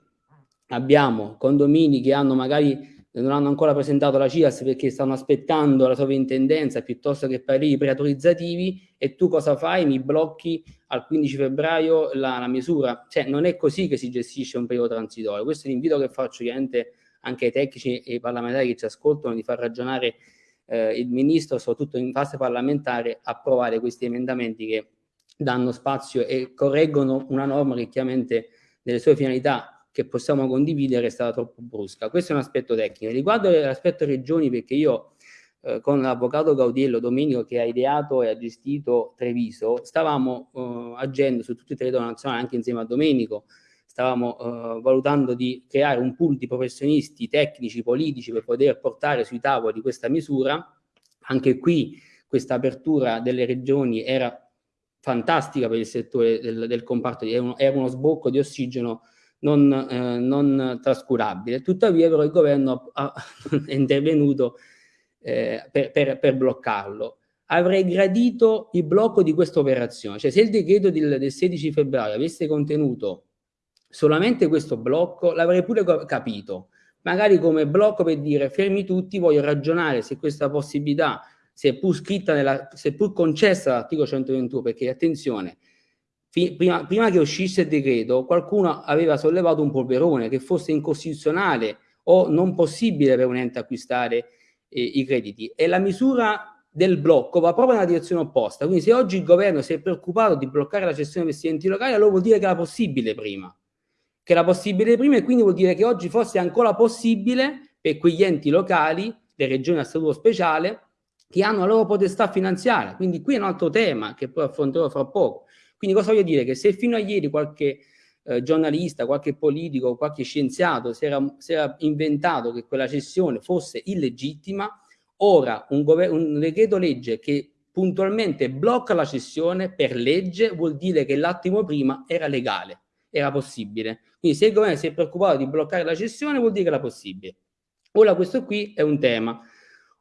Abbiamo condomini che hanno magari non hanno ancora presentato la CIAS perché stanno aspettando la sovrintendenza piuttosto che pareri preautorizzativi e tu cosa fai? Mi blocchi al 15 febbraio la, la, misura. Cioè non è così che si gestisce un periodo transitorio. Questo è l'invito che faccio chiaramente anche ai tecnici e ai parlamentari che ci ascoltano di far ragionare eh, il Ministro, soprattutto in fase parlamentare, approvare questi emendamenti che danno spazio e correggono una norma che chiaramente nelle sue finalità che possiamo condividere è stata troppo brusca. Questo è un aspetto tecnico. Riguardo l'aspetto regioni, perché io eh, con l'avvocato Gaudiello Domenico che ha ideato e ha gestito Treviso, stavamo eh, agendo su tutto il territorio nazionale, anche insieme a Domenico, stavamo eh, valutando di creare un pool di professionisti tecnici, politici per poter portare sui tavoli questa misura. Anche qui questa apertura delle regioni era fantastica per il settore del, del comparto, era uno, era uno sbocco di ossigeno non, eh, non trascurabile. Tuttavia però il governo ha, <laughs> è intervenuto eh, per, per, per, bloccarlo. Avrei gradito il blocco di questa operazione, cioè se il decreto del, del 16 febbraio avesse contenuto solamente questo blocco, l'avrei pure capito, magari come blocco per dire fermi tutti, voglio ragionare se questa possibilità, seppur scritta, nella, seppur concessa dall'articolo 121, perché attenzione, prima, prima, che uscisse il decreto, qualcuno aveva sollevato un polverone che fosse incostituzionale o non possibile per un ente acquistare eh, i crediti. E la misura del blocco va proprio nella direzione opposta. Quindi se oggi il governo si è preoccupato di bloccare la cessione degli enti locali, allora vuol dire che era possibile prima. che era possibile prima e quindi vuol dire che oggi forse è ancora possibile per quegli enti locali, le regioni a statuto speciale, che hanno la loro potestà finanziaria. Quindi qui è un altro tema che poi affronterò fra poco. Quindi cosa voglio dire? Che se fino a ieri qualche eh, giornalista, qualche politico, qualche scienziato si era, si era, inventato che quella cessione fosse illegittima, ora un, un decreto legge che puntualmente blocca la cessione per legge vuol dire che l'attimo prima era legale, era possibile. Quindi se il governo si è preoccupato di bloccare la cessione vuol dire che era possibile. Ora questo qui è un tema.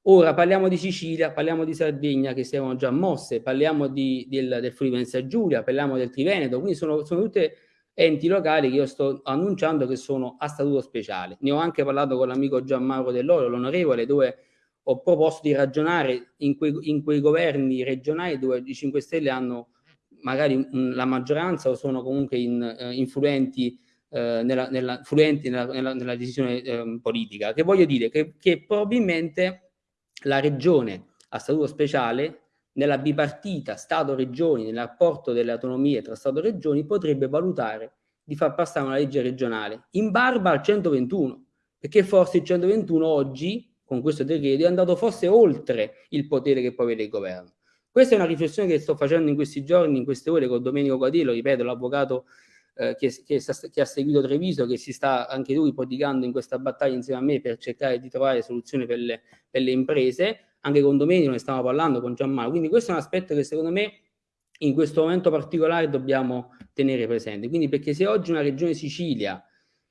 Ora parliamo di Sicilia, parliamo di Sardegna che si erano già mosse, parliamo di, del, del Friuli Venezia Giulia, parliamo del Triveneto, quindi sono, sono tutte enti locali che io sto annunciando che sono a statuto speciale. Ne ho anche parlato con l'amico Gianmarco Dell'Oro, l'onorevole, dove ho proposto di ragionare in quei, in quei governi regionali dove i 5 Stelle hanno magari la maggioranza o sono comunque in, uh, influenti, uh, nella, nella, nella, nella, decisione uh, politica. Che voglio dire che, che probabilmente la regione a statuto speciale nella bipartita Stato-Regioni, nel rapporto delle autonomie tra Stato e Regioni, potrebbe valutare di far passare una legge regionale in barba al 121, perché forse il 121 oggi, con questo decreto, è andato forse oltre il potere che può avere il governo. Questa è una riflessione che sto facendo in questi giorni, in queste ore, con Domenico Quadillo, ripeto, l'avvocato eh, che, che, che, ha seguito Treviso, che si sta anche lui prodigando in questa battaglia insieme a me per cercare di trovare soluzioni per le, per le imprese. Anche con Domenico ne stiamo parlando, con Gianmarco, quindi questo è un aspetto che secondo me in questo momento particolare dobbiamo tenere presente, quindi perché se oggi una regione Sicilia,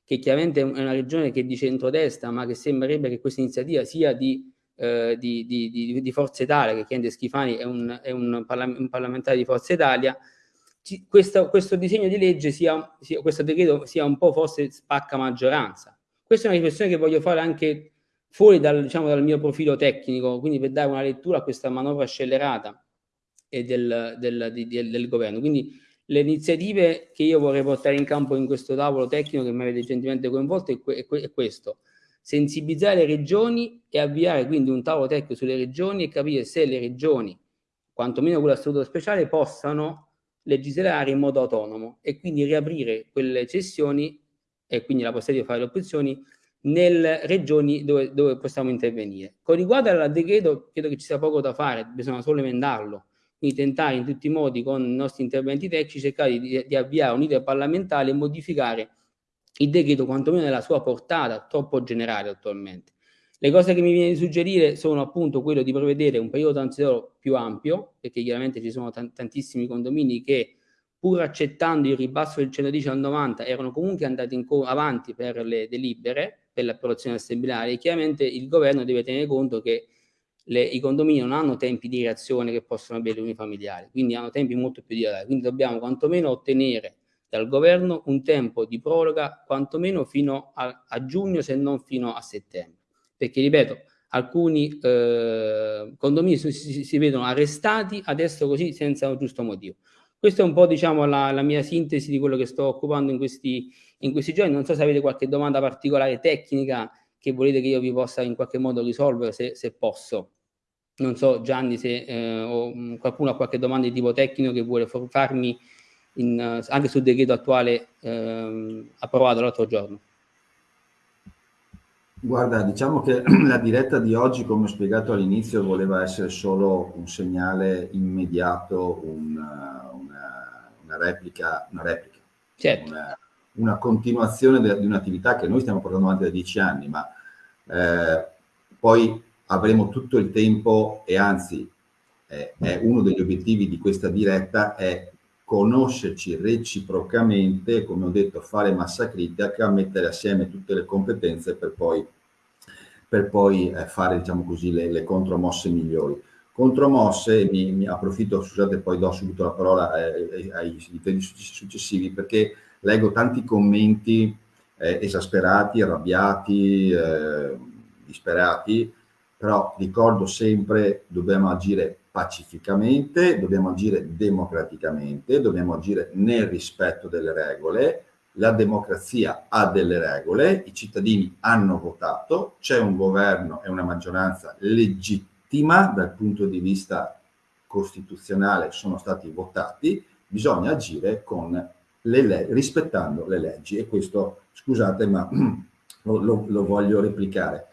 che chiaramente è una regione che di centrodestra, ma che sembrerebbe che questa iniziativa sia di, eh, di, di, di Forza Italia, che Chiende Schifani è, un, è un, parla un, parlamentare di Forza Italia, ci, questo, questo, disegno di legge sia, sia, questo decreto sia un po' forse spacca maggioranza. Questa è una riflessione che voglio fare anche fuori dal, diciamo, dal mio profilo tecnico, quindi per dare una lettura a questa manovra scellerata del, del, di, del governo. Quindi le iniziative che io vorrei portare in campo in questo tavolo tecnico che mi avete gentilmente coinvolto è, è, è questo, sensibilizzare le regioni e avviare quindi un tavolo tecnico sulle regioni e capire se le regioni, quantomeno quella statuto speciale, possano legislare in modo autonomo e quindi riaprire quelle cessioni e quindi la possibilità di fare le opzioni nelle regioni dove, dove, possiamo intervenire. Con riguardo al decreto, credo che ci sia poco da fare, bisogna solo emendarlo, quindi tentare in tutti i modi con i nostri interventi tecnici cercare di, di avviare un iter parlamentare e modificare il decreto quantomeno nella sua portata troppo generale attualmente. Le cose che mi viene di suggerire sono appunto quello di prevedere un periodo transitorio più ampio, perché chiaramente ci sono tantissimi condomini che pur accettando il ribasso del 110 al 90 erano comunque andati avanti per le delibere, per l'approvazione assembleare, chiaramente il governo deve tenere conto che le, i condomini non hanno tempi di reazione che possono avere le unifamiliari, quindi hanno tempi molto più dilatati, quindi dobbiamo quantomeno ottenere dal governo un tempo di proroga quantomeno fino a, a giugno se non fino a settembre, perché ripeto, alcuni eh, condomini si, si, si, vedono arrestati adesso così senza un giusto motivo. Questa è un po' diciamo la, la mia sintesi di quello che sto occupando in questi in questi giorni. Non so se avete qualche domanda particolare tecnica che volete che io vi possa in qualche modo risolvere, se, se posso. Non so Gianni se eh, mm, qualcuno ha qualche domanda di tipo tecnico che vuole farmi in, anche sul decreto attuale eh, approvato l'altro giorno. Guarda, diciamo che <clears throat> la diretta di oggi, come ho spiegato all'inizio, voleva essere solo un segnale immediato, una, una, una replica, una replica certo. una, una continuazione de, di un'attività che noi stiamo portando avanti da dieci anni, ma eh, poi avremo tutto il tempo e anzi eh, è uno degli obiettivi di questa diretta è conoscerci reciprocamente, come ho detto, fare massa critica, mettere assieme tutte le competenze per poi, per poi eh, fare, diciamo così, le, le contromosse migliori. Contromosse, mi, mi approfitto, scusate, poi do subito la parola eh, ai, ai successivi, perché leggo tanti commenti eh, esasperati, arrabbiati, eh, disperati, però ricordo sempre dobbiamo agire pacificamente, dobbiamo agire democraticamente, dobbiamo agire nel rispetto delle regole, la democrazia ha delle regole, i cittadini hanno votato, c'è un governo e una maggioranza legittima dal punto di vista costituzionale, sono stati votati, bisogna agire le rispettando le leggi e questo, scusate, ma <clears throat> lo, lo voglio replicare.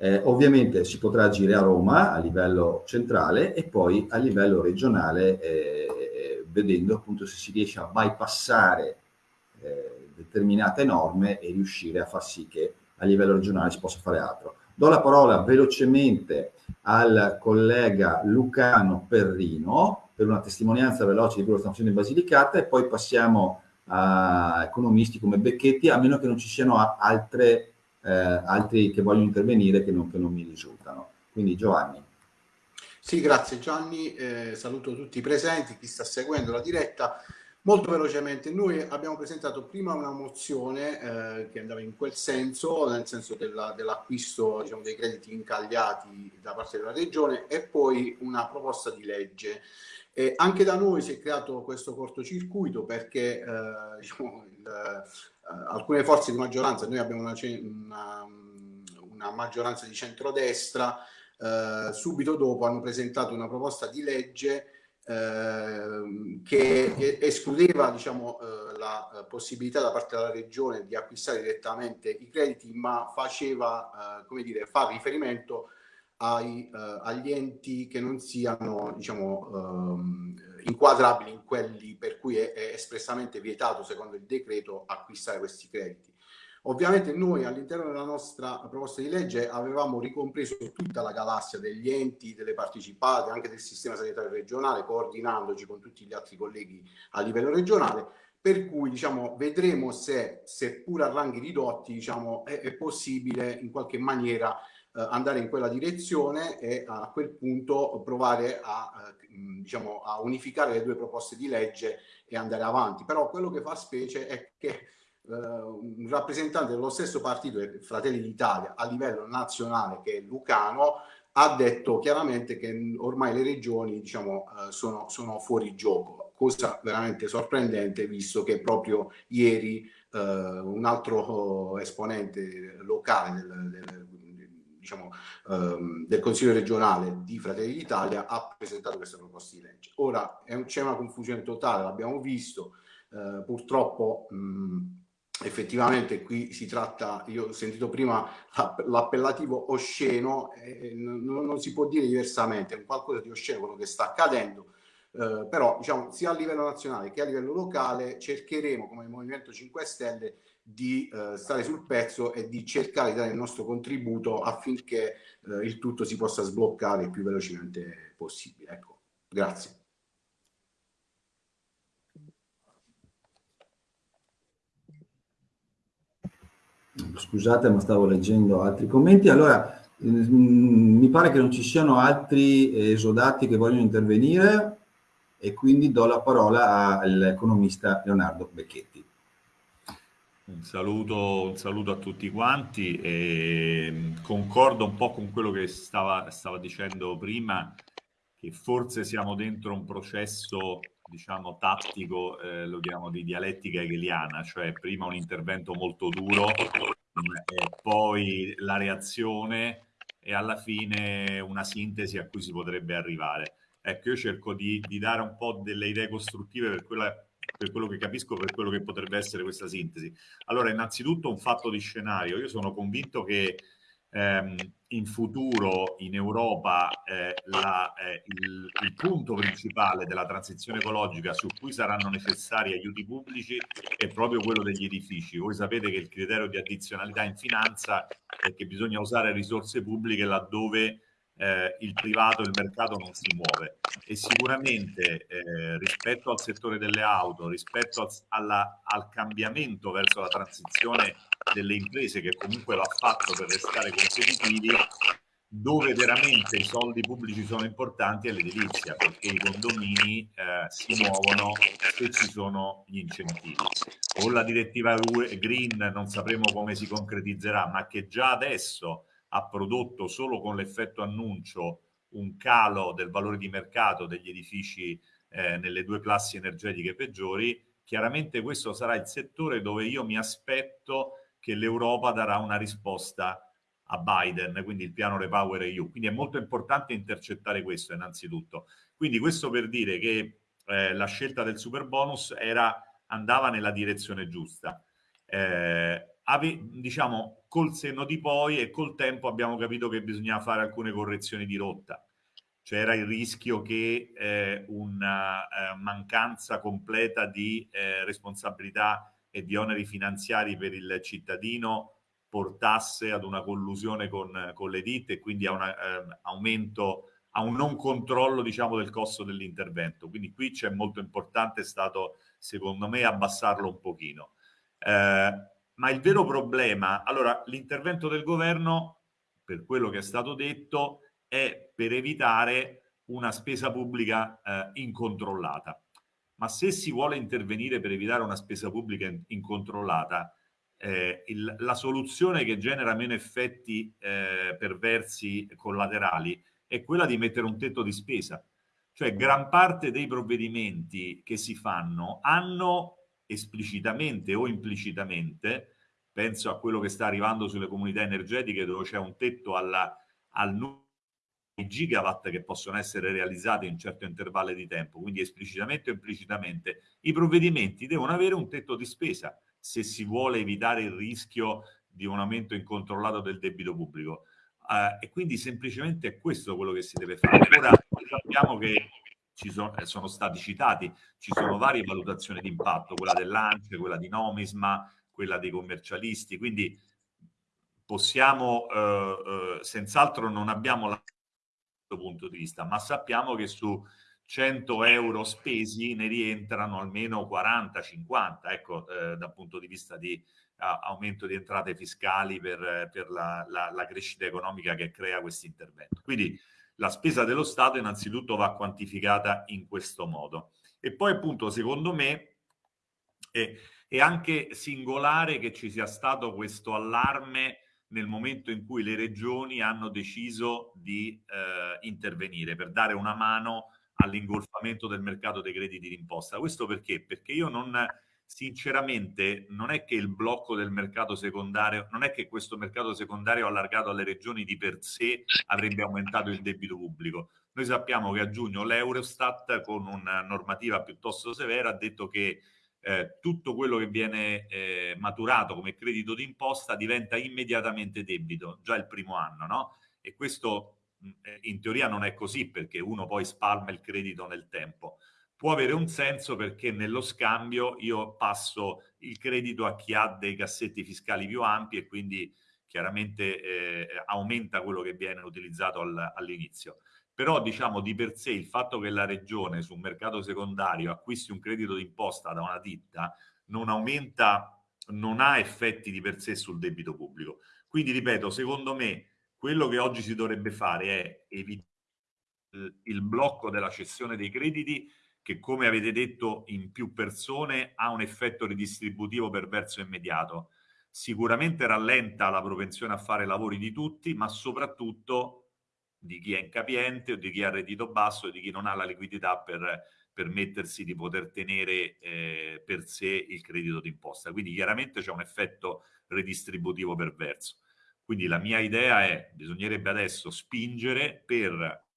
Eh, ovviamente si potrà agire a Roma a livello centrale e poi a livello regionale eh, vedendo appunto se si riesce a bypassare eh, determinate norme e riuscire a far sì che a livello regionale si possa fare altro. Do la parola velocemente al collega Lucano Perrino per una testimonianza veloce di quello che stiamo facendo in Basilicata e poi passiamo a economisti come Becchetti, a meno che non ci siano altre, eh, altri che vogliono intervenire che non, che non mi risultano. Quindi Giovanni. Sì, grazie Gianni, eh, saluto tutti i presenti, chi sta seguendo la diretta. Molto velocemente, noi abbiamo presentato prima una mozione eh, che andava in quel senso, nel senso dell'acquisto diciamo, dei crediti incagliati da parte della regione e poi una proposta di legge. E anche da noi si è creato questo cortocircuito perché eh, <laughs> diciamo, il, eh, alcune forze di maggioranza, noi abbiamo una, una, una maggioranza di centrodestra, eh, subito dopo hanno presentato una proposta di legge Ehm, che escludeva diciamo, eh, la possibilità da parte della regione di acquistare direttamente i crediti, ma faceva, eh, come dire, fa riferimento ai, eh, agli enti che non siano diciamo, ehm, inquadrabili in quelli per cui è, è espressamente vietato, secondo il decreto, acquistare questi crediti. Ovviamente noi all'interno della nostra proposta di legge avevamo ricompreso tutta la galassia degli enti, delle partecipate, anche del sistema sanitario regionale, coordinandoci con tutti gli altri colleghi a livello regionale, per cui diciamo, vedremo se, seppur a ranghi ridotti, diciamo, è, è possibile in qualche maniera andare in quella direzione e a quel punto provare a, eh, diciamo, a unificare le due proposte di legge e andare avanti. Però quello che fa specie è che eh, un rappresentante dello stesso partito, Fratelli d'Italia, a livello nazionale, che è Lucano, ha detto chiaramente che ormai le regioni diciamo, sono, sono, fuori gioco, cosa veramente sorprendente visto che proprio ieri uh, un altro esponente locale del, del, diciamo, um, del, Consiglio regionale di Fratelli d'Italia ha presentato questa proposta di legge. Ora c'è una confusione totale, l'abbiamo visto, uh, purtroppo mh, effettivamente qui si tratta, io ho sentito prima l'appellativo osceno, eh, non, non, si può dire diversamente, è un qualcosa di osceno quello che sta accadendo, eh, però diciamo sia a livello nazionale che a livello locale cercheremo come Movimento 5 Stelle di eh, stare sul pezzo e di cercare di dare il nostro contributo affinché eh, il tutto si possa sbloccare il più velocemente possibile. Ecco, grazie. Scusate, ma stavo leggendo altri commenti. Allora, mm, mi pare che non ci siano altri esodati che vogliono intervenire e quindi do la parola all'economista Leonardo Becchetti. Un saluto, un saluto, a tutti quanti e concordo un po' con quello che stava, stava dicendo prima, che forse siamo dentro un processo diciamo, tattico, eh, lo chiamo di dialettica hegeliana, cioè prima un intervento molto duro, e poi la reazione e alla fine una sintesi a cui si potrebbe arrivare. Ecco, io cerco di, di dare un po' delle idee costruttive per, quella, per quello che capisco, per quello che potrebbe essere questa sintesi. Allora, innanzitutto un fatto di scenario. Io sono convinto che ehm, in futuro in Europa eh, la, eh, il, il, punto principale della transizione ecologica su cui saranno necessari aiuti pubblici è proprio quello degli edifici. Voi sapete che il criterio di addizionalità in finanza è che bisogna usare risorse pubbliche laddove eh, il privato, il mercato non si muove e sicuramente eh, rispetto al settore delle auto, rispetto al, alla, al cambiamento verso la transizione delle imprese che comunque va fatto per restare competitivi, dove veramente i soldi pubblici sono importanti è l'edilizia, perché i condomini eh, si muovono se ci sono gli incentivi. Con la direttiva Green non sapremo come si concretizzerà, ma che già adesso ha prodotto solo con l'effetto annuncio un calo del valore di mercato degli edifici eh, nelle due classi energetiche peggiori, chiaramente questo sarà il settore dove io mi aspetto che l'Europa darà una risposta a Biden, quindi il piano Repower EU. Quindi è molto importante intercettare questo innanzitutto. Quindi questo per dire che eh, la scelta del super bonus era andava nella direzione giusta. Eh, ave, diciamo, col senno di poi e col tempo abbiamo capito che bisognava fare alcune correzioni di rotta. C'era il rischio che eh, una eh, mancanza completa di eh, responsabilità e di oneri finanziari per il cittadino portasse ad una collusione con, con le ditte e quindi a un eh, aumento, a un non controllo diciamo, del costo dell'intervento. Quindi qui c'è molto importante stato, secondo me, abbassarlo un pochino. Eh, ma il vero problema, allora l'intervento del governo, per quello che è stato detto, è per evitare una spesa pubblica eh, incontrollata. Ma se si vuole intervenire per evitare una spesa pubblica incontrollata, eh, il, la soluzione che genera meno effetti eh, perversi collaterali è quella di mettere un tetto di spesa. Cioè gran parte dei provvedimenti che si fanno hanno esplicitamente o implicitamente, penso a quello che sta arrivando sulle comunità energetiche dove c'è un tetto alla, al numero di gigawatt che possono essere realizzati in un certo intervallo di tempo, quindi esplicitamente o implicitamente, i provvedimenti devono avere un tetto di spesa se si vuole evitare il rischio di un aumento incontrollato del debito pubblico. Uh, e quindi semplicemente è questo quello che si deve fare. Ora sappiamo che ci sono, eh, sono stati citati, ci sono varie valutazioni di impatto, quella dell'ANCE, quella di Nomisma, quella dei commercialisti, quindi possiamo, eh, eh, senz'altro non abbiamo la punto di vista, ma sappiamo che su 100 euro spesi ne rientrano almeno 40-50, ecco, eh, dal punto di vista di a, aumento di entrate fiscali per, per la, la, la, crescita economica che crea questo intervento. Quindi la spesa dello Stato innanzitutto va quantificata in questo modo. E poi appunto secondo me è, è anche singolare che ci sia stato questo allarme nel momento in cui le regioni hanno deciso di eh, intervenire per dare una mano all'ingolfamento del mercato dei crediti d'imposta. Questo perché? Perché io non sinceramente non è che il blocco del mercato secondario, non è che questo mercato secondario allargato alle regioni di per sé avrebbe aumentato il debito pubblico. Noi sappiamo che a giugno l'Eurostat con una normativa piuttosto severa ha detto che eh, tutto quello che viene eh, maturato come credito d'imposta diventa immediatamente debito, già il primo anno, no? E questo in teoria non è così perché uno poi spalma il credito nel tempo può avere un senso perché nello scambio io passo il credito a chi ha dei cassetti fiscali più ampi e quindi chiaramente eh, aumenta quello che viene utilizzato al, all'inizio. Però diciamo di per sé il fatto che la regione su un mercato secondario acquisti un credito d'imposta da una ditta non aumenta, non ha effetti di per sé sul debito pubblico. Quindi ripeto, secondo me quello che oggi si dovrebbe fare è evitare il blocco della cessione dei crediti che come avete detto in più persone ha un effetto ridistributivo perverso immediato. Sicuramente rallenta la propensione a fare lavori di tutti, ma soprattutto di chi è incapiente o di chi ha reddito basso e di chi non ha la liquidità per permettersi di poter tenere eh, per sé il credito d'imposta. Quindi chiaramente c'è un effetto redistributivo perverso. Quindi la mia idea è, bisognerebbe adesso spingere per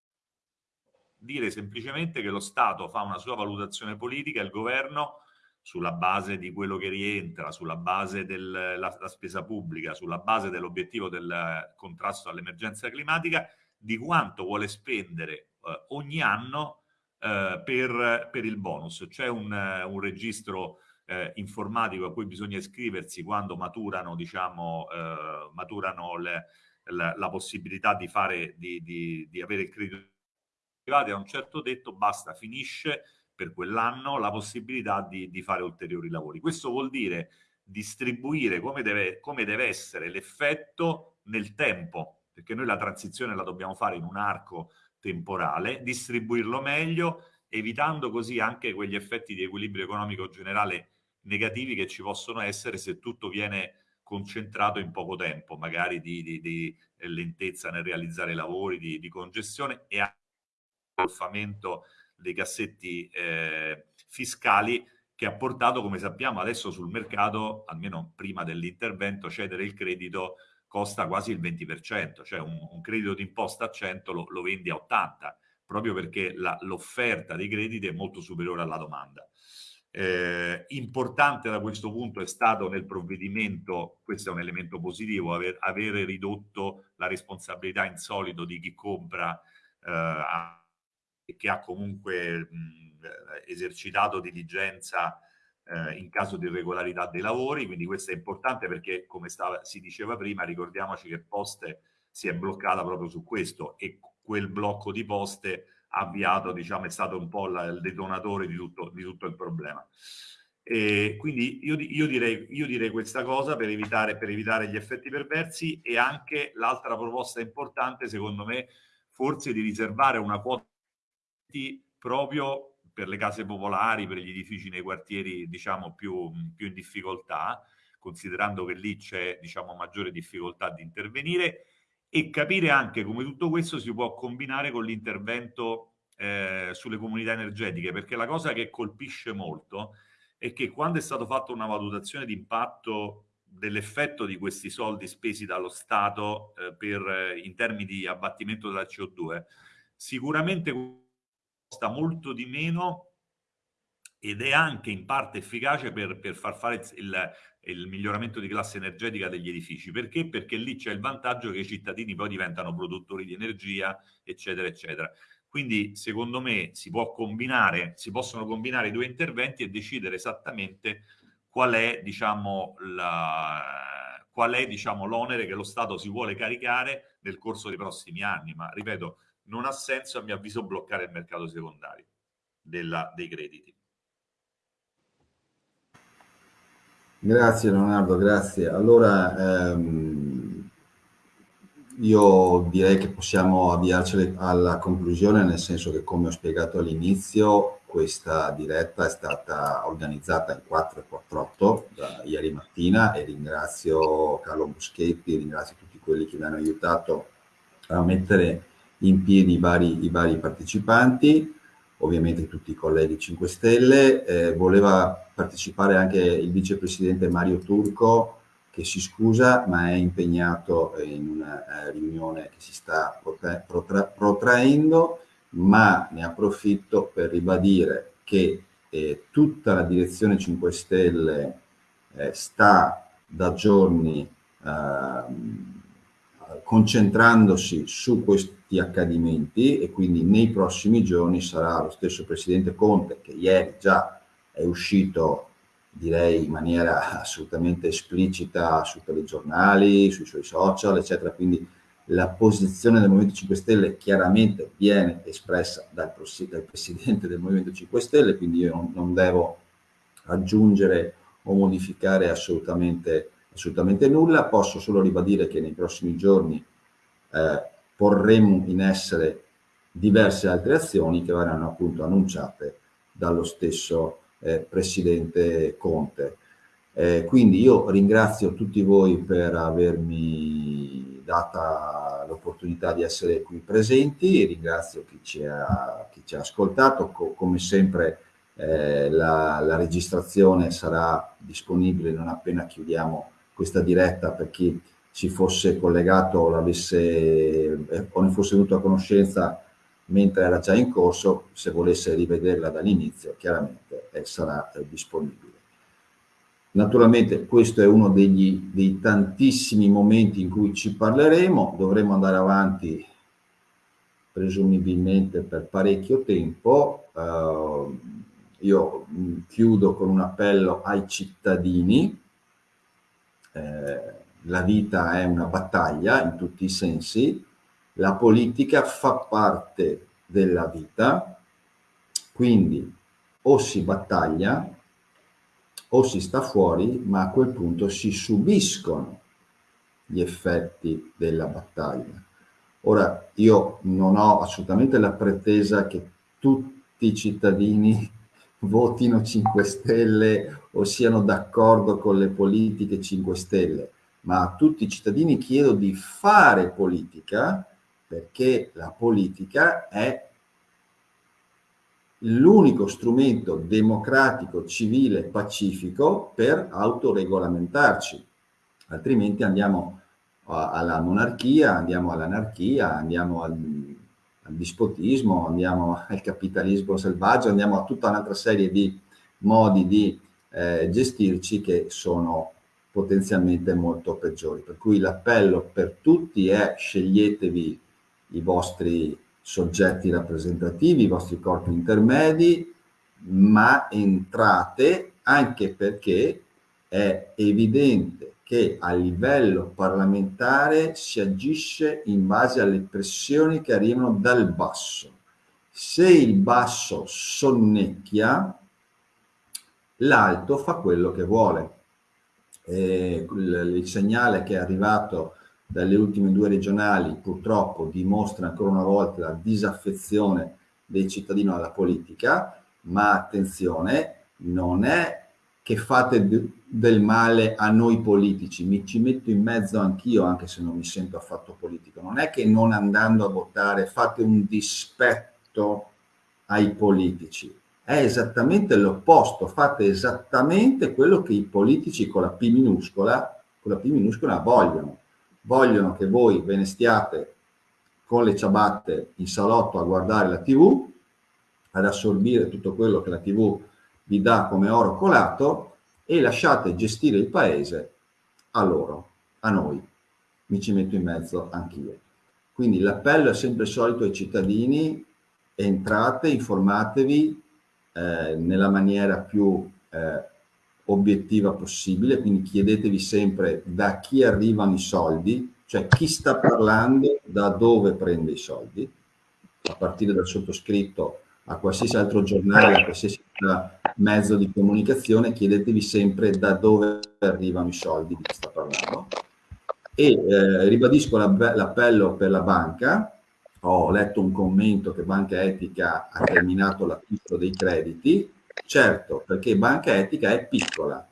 dire semplicemente che lo Stato fa una sua valutazione politica, il governo sulla base di quello che rientra, sulla base della spesa pubblica, sulla base dell'obiettivo del contrasto all'emergenza climatica, di quanto vuole spendere eh, ogni anno eh, per, per, il bonus. C'è un, un, registro eh, informatico a cui bisogna iscriversi quando maturano, diciamo, eh, maturano le, la, la, possibilità di, fare, di, di, di avere il credito arrivati a un certo tetto, basta, finisce per quell'anno la possibilità di, di, fare ulteriori lavori. Questo vuol dire distribuire come deve, come deve essere l'effetto nel tempo, perché noi la transizione la dobbiamo fare in un arco temporale, distribuirlo meglio, evitando così anche quegli effetti di equilibrio economico generale negativi che ci possono essere se tutto viene concentrato in poco tempo, magari di, di, di lentezza nel realizzare lavori, di, di congestione e anche ingolfamento dei cassetti eh, fiscali che ha portato, come sappiamo, adesso sul mercato, almeno prima dell'intervento, cedere il credito costa quasi il 20%, cioè un, un credito d'imposta a 100 lo, lo, vendi a 80, proprio perché l'offerta dei crediti è molto superiore alla domanda. Eh, importante da questo punto è stato nel provvedimento, questo è un elemento positivo, aver, avere ridotto la responsabilità in solito di chi compra eh, che ha comunque mh, esercitato diligenza eh, in caso di irregolarità dei lavori, quindi questo è importante perché come stava, si diceva prima ricordiamoci che Poste si è bloccata proprio su questo e quel blocco di poste avviato, diciamo, è stato un po' la, il detonatore di tutto, di tutto il problema. E quindi io, io, direi, io direi questa cosa per evitare, per evitare gli effetti perversi e anche l'altra proposta importante, secondo me, forse di riservare una quota proprio per le case popolari, per gli edifici nei quartieri diciamo più, più in difficoltà, considerando che lì c'è diciamo maggiore difficoltà di intervenire. E capire anche come tutto questo si può combinare con l'intervento eh, sulle comunità energetiche, perché la cosa che colpisce molto è che quando è stata fatta una valutazione di impatto dell'effetto di questi soldi spesi dallo Stato eh, per, in termini di abbattimento della CO2, sicuramente costa molto di meno ed è anche in parte efficace per, per far fare il, il, miglioramento di classe energetica degli edifici. Perché? Perché lì c'è il vantaggio che i cittadini poi diventano produttori di energia, eccetera, eccetera. Quindi, secondo me, si, può combinare, si possono combinare i due interventi e decidere esattamente qual è, diciamo, la, qual è diciamo, l'onere che lo Stato si vuole caricare nel corso dei prossimi anni. Ma, ripeto, non ha senso, a mio avviso, bloccare il mercato secondario della, dei crediti. Grazie Leonardo, grazie. Allora, ehm, io direi che possiamo avviarci alla conclusione, nel senso che come ho spiegato all'inizio, questa diretta è stata organizzata in 448 da ieri mattina e ringrazio Carlo Buschetti, ringrazio tutti quelli che mi hanno aiutato a mettere in piedi i vari, i vari partecipanti ovviamente tutti i colleghi 5 Stelle. Eh, voleva partecipare anche il vicepresidente Mario Turco, che si scusa, ma è impegnato in una eh, riunione che si sta protra protra protraendo, ma ne approfitto per ribadire che eh, tutta la direzione 5 Stelle eh, sta da giorni ehm, concentrandosi su questi accadimenti e quindi nei prossimi giorni sarà lo stesso Presidente Conte che ieri già è uscito direi in maniera assolutamente esplicita sui telegiornali, sui suoi social eccetera, quindi la posizione del Movimento 5 Stelle chiaramente viene espressa dal, dal Presidente del Movimento 5 Stelle, quindi io non, non devo aggiungere o modificare assolutamente assolutamente nulla, posso solo ribadire che nei prossimi giorni eh, porremo in essere diverse altre azioni che verranno appunto annunciate dallo stesso eh, Presidente Conte. Eh, quindi io ringrazio tutti voi per avermi data l'opportunità di essere qui presenti, ringrazio chi ci ha, chi ci ha ascoltato, Co come sempre eh, la, la registrazione sarà disponibile non appena chiudiamo questa diretta per chi ci fosse collegato o, l'avesse, eh, o ne fosse venuto a conoscenza mentre era già in corso, se volesse rivederla dall'inizio, chiaramente eh, sarà eh, disponibile. Naturalmente questo è uno degli, dei tantissimi momenti in cui ci parleremo, dovremo andare avanti presumibilmente per parecchio tempo. Uh, io mh, chiudo con un appello ai cittadini eh, la vita è una battaglia in tutti i sensi, la politica fa parte della vita, quindi o si battaglia o si sta fuori, ma a quel punto si subiscono gli effetti della battaglia. Ora, io non ho assolutamente la pretesa che tutti i cittadini votino 5 Stelle o siano d'accordo con le politiche 5 Stelle, ma a tutti i cittadini chiedo di fare politica perché la politica è l'unico strumento democratico, civile, pacifico per autoregolamentarci, altrimenti andiamo alla monarchia, andiamo all'anarchia, andiamo al, al, dispotismo, andiamo al capitalismo selvaggio, andiamo a tutta un'altra serie di modi di eh, gestirci che sono potenzialmente molto peggiori. Per cui l'appello per tutti è sceglietevi i vostri soggetti rappresentativi, i vostri corpi intermedi, ma entrate anche perché è evidente che a livello parlamentare si agisce in base alle pressioni che arrivano dal basso. Se il basso sonnecchia, l'alto fa quello che vuole. Eh, il, il segnale che è arrivato dalle ultime due regionali purtroppo dimostra ancora una volta la disaffezione dei cittadini alla politica, ma attenzione, non è che fate del male a noi politici, mi ci metto in mezzo anch'io anche se non mi sento affatto politico, non è che non andando a votare fate un dispetto ai politici, è esattamente l'opposto, fate esattamente quello che i politici con la P minuscola, con la P minuscola vogliono, vogliono che voi ve ne stiate con le ciabatte in salotto a guardare la tv, ad assorbire tutto quello che la tv vi dà come oro colato e lasciate gestire il paese a loro, a noi. Mi ci metto in mezzo anch'io. Quindi l'appello è sempre solito ai cittadini, entrate, informatevi, eh, nella maniera più eh, obiettiva possibile, quindi chiedetevi sempre da chi arrivano i soldi, cioè chi sta parlando, da dove prende i soldi, a partire dal sottoscritto a qualsiasi altro giornale, a qualsiasi mezzo di comunicazione, chiedetevi sempre da dove arrivano i soldi di chi sta parlando. E eh, ribadisco l'appello per la banca, ho letto un commento che Banca Etica ha terminato l'acquisto dei crediti, certo, perché Banca Etica è piccola,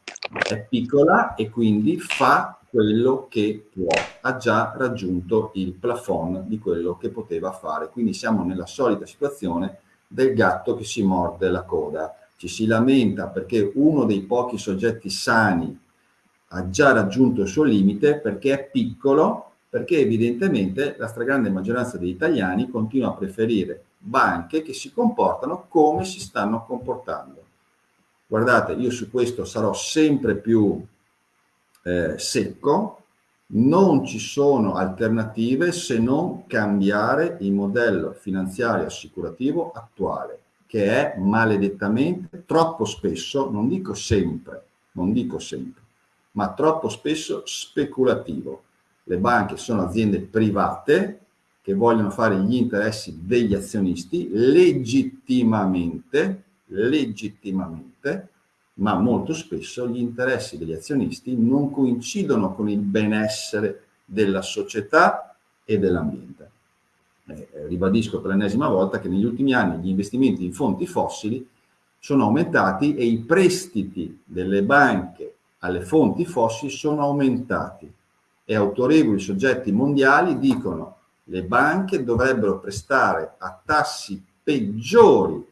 è piccola e quindi fa quello che può, ha già raggiunto il plafond di quello che poteva fare, quindi siamo nella solita situazione del gatto che si morde la coda, ci si lamenta perché uno dei pochi soggetti sani ha già raggiunto il suo limite perché è piccolo perché evidentemente la stragrande maggioranza degli italiani continua a preferire banche che si comportano come si stanno comportando. Guardate, io su questo sarò sempre più eh, secco, non ci sono alternative se non cambiare il modello finanziario assicurativo attuale, che è maledettamente troppo spesso, non dico sempre, non dico sempre, ma troppo spesso speculativo le banche sono aziende private che vogliono fare gli interessi degli azionisti legittimamente, legittimamente, ma molto spesso gli interessi degli azionisti non coincidono con il benessere della società e dell'ambiente. Eh, ribadisco per l'ennesima volta che negli ultimi anni gli investimenti in fonti fossili sono aumentati e i prestiti delle banche alle fonti fossili sono aumentati e autorevoli soggetti mondiali dicono le banche dovrebbero prestare a tassi peggiori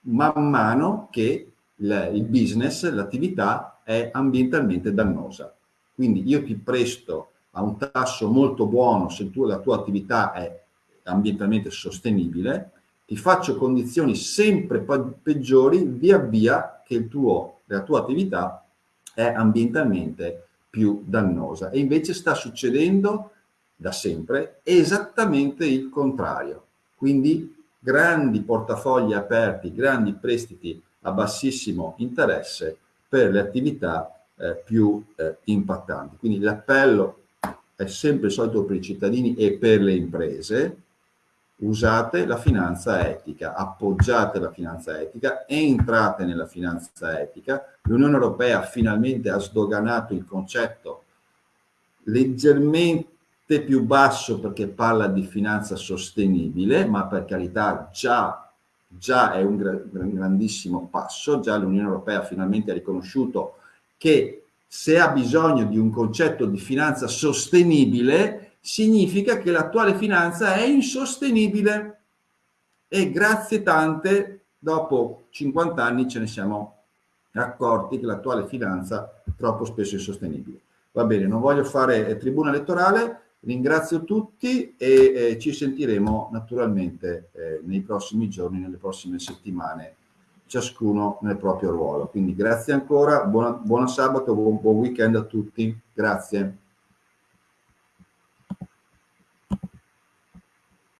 man mano che il, business, l'attività è ambientalmente dannosa. Quindi io ti presto a un tasso molto buono se tu, la tua attività è ambientalmente sostenibile, ti faccio condizioni sempre peggiori via via che tuo, la tua attività è ambientalmente più dannosa. E invece sta succedendo da sempre esattamente il contrario. Quindi grandi portafogli aperti, grandi prestiti a bassissimo interesse per le attività eh, più eh, impattanti. Quindi l'appello è sempre solito per i cittadini e per le imprese, usate la finanza etica, appoggiate la finanza etica, entrate nella finanza etica. L'Unione Europea finalmente ha sdoganato il concetto leggermente più basso perché parla di finanza sostenibile, ma per carità già, già è un grandissimo passo, già l'Unione Europea finalmente ha riconosciuto che se ha bisogno di un concetto di finanza sostenibile, significa che l'attuale finanza è insostenibile e grazie tante, dopo 50 anni ce ne siamo accorti che l'attuale finanza troppo spesso è insostenibile. Va bene, non voglio fare eh, tribuna elettorale, ringrazio tutti e eh, ci sentiremo naturalmente eh, nei prossimi giorni, nelle prossime settimane ciascuno nel proprio ruolo. Quindi grazie ancora, buona, buona sabato, buon, buon weekend a tutti, grazie.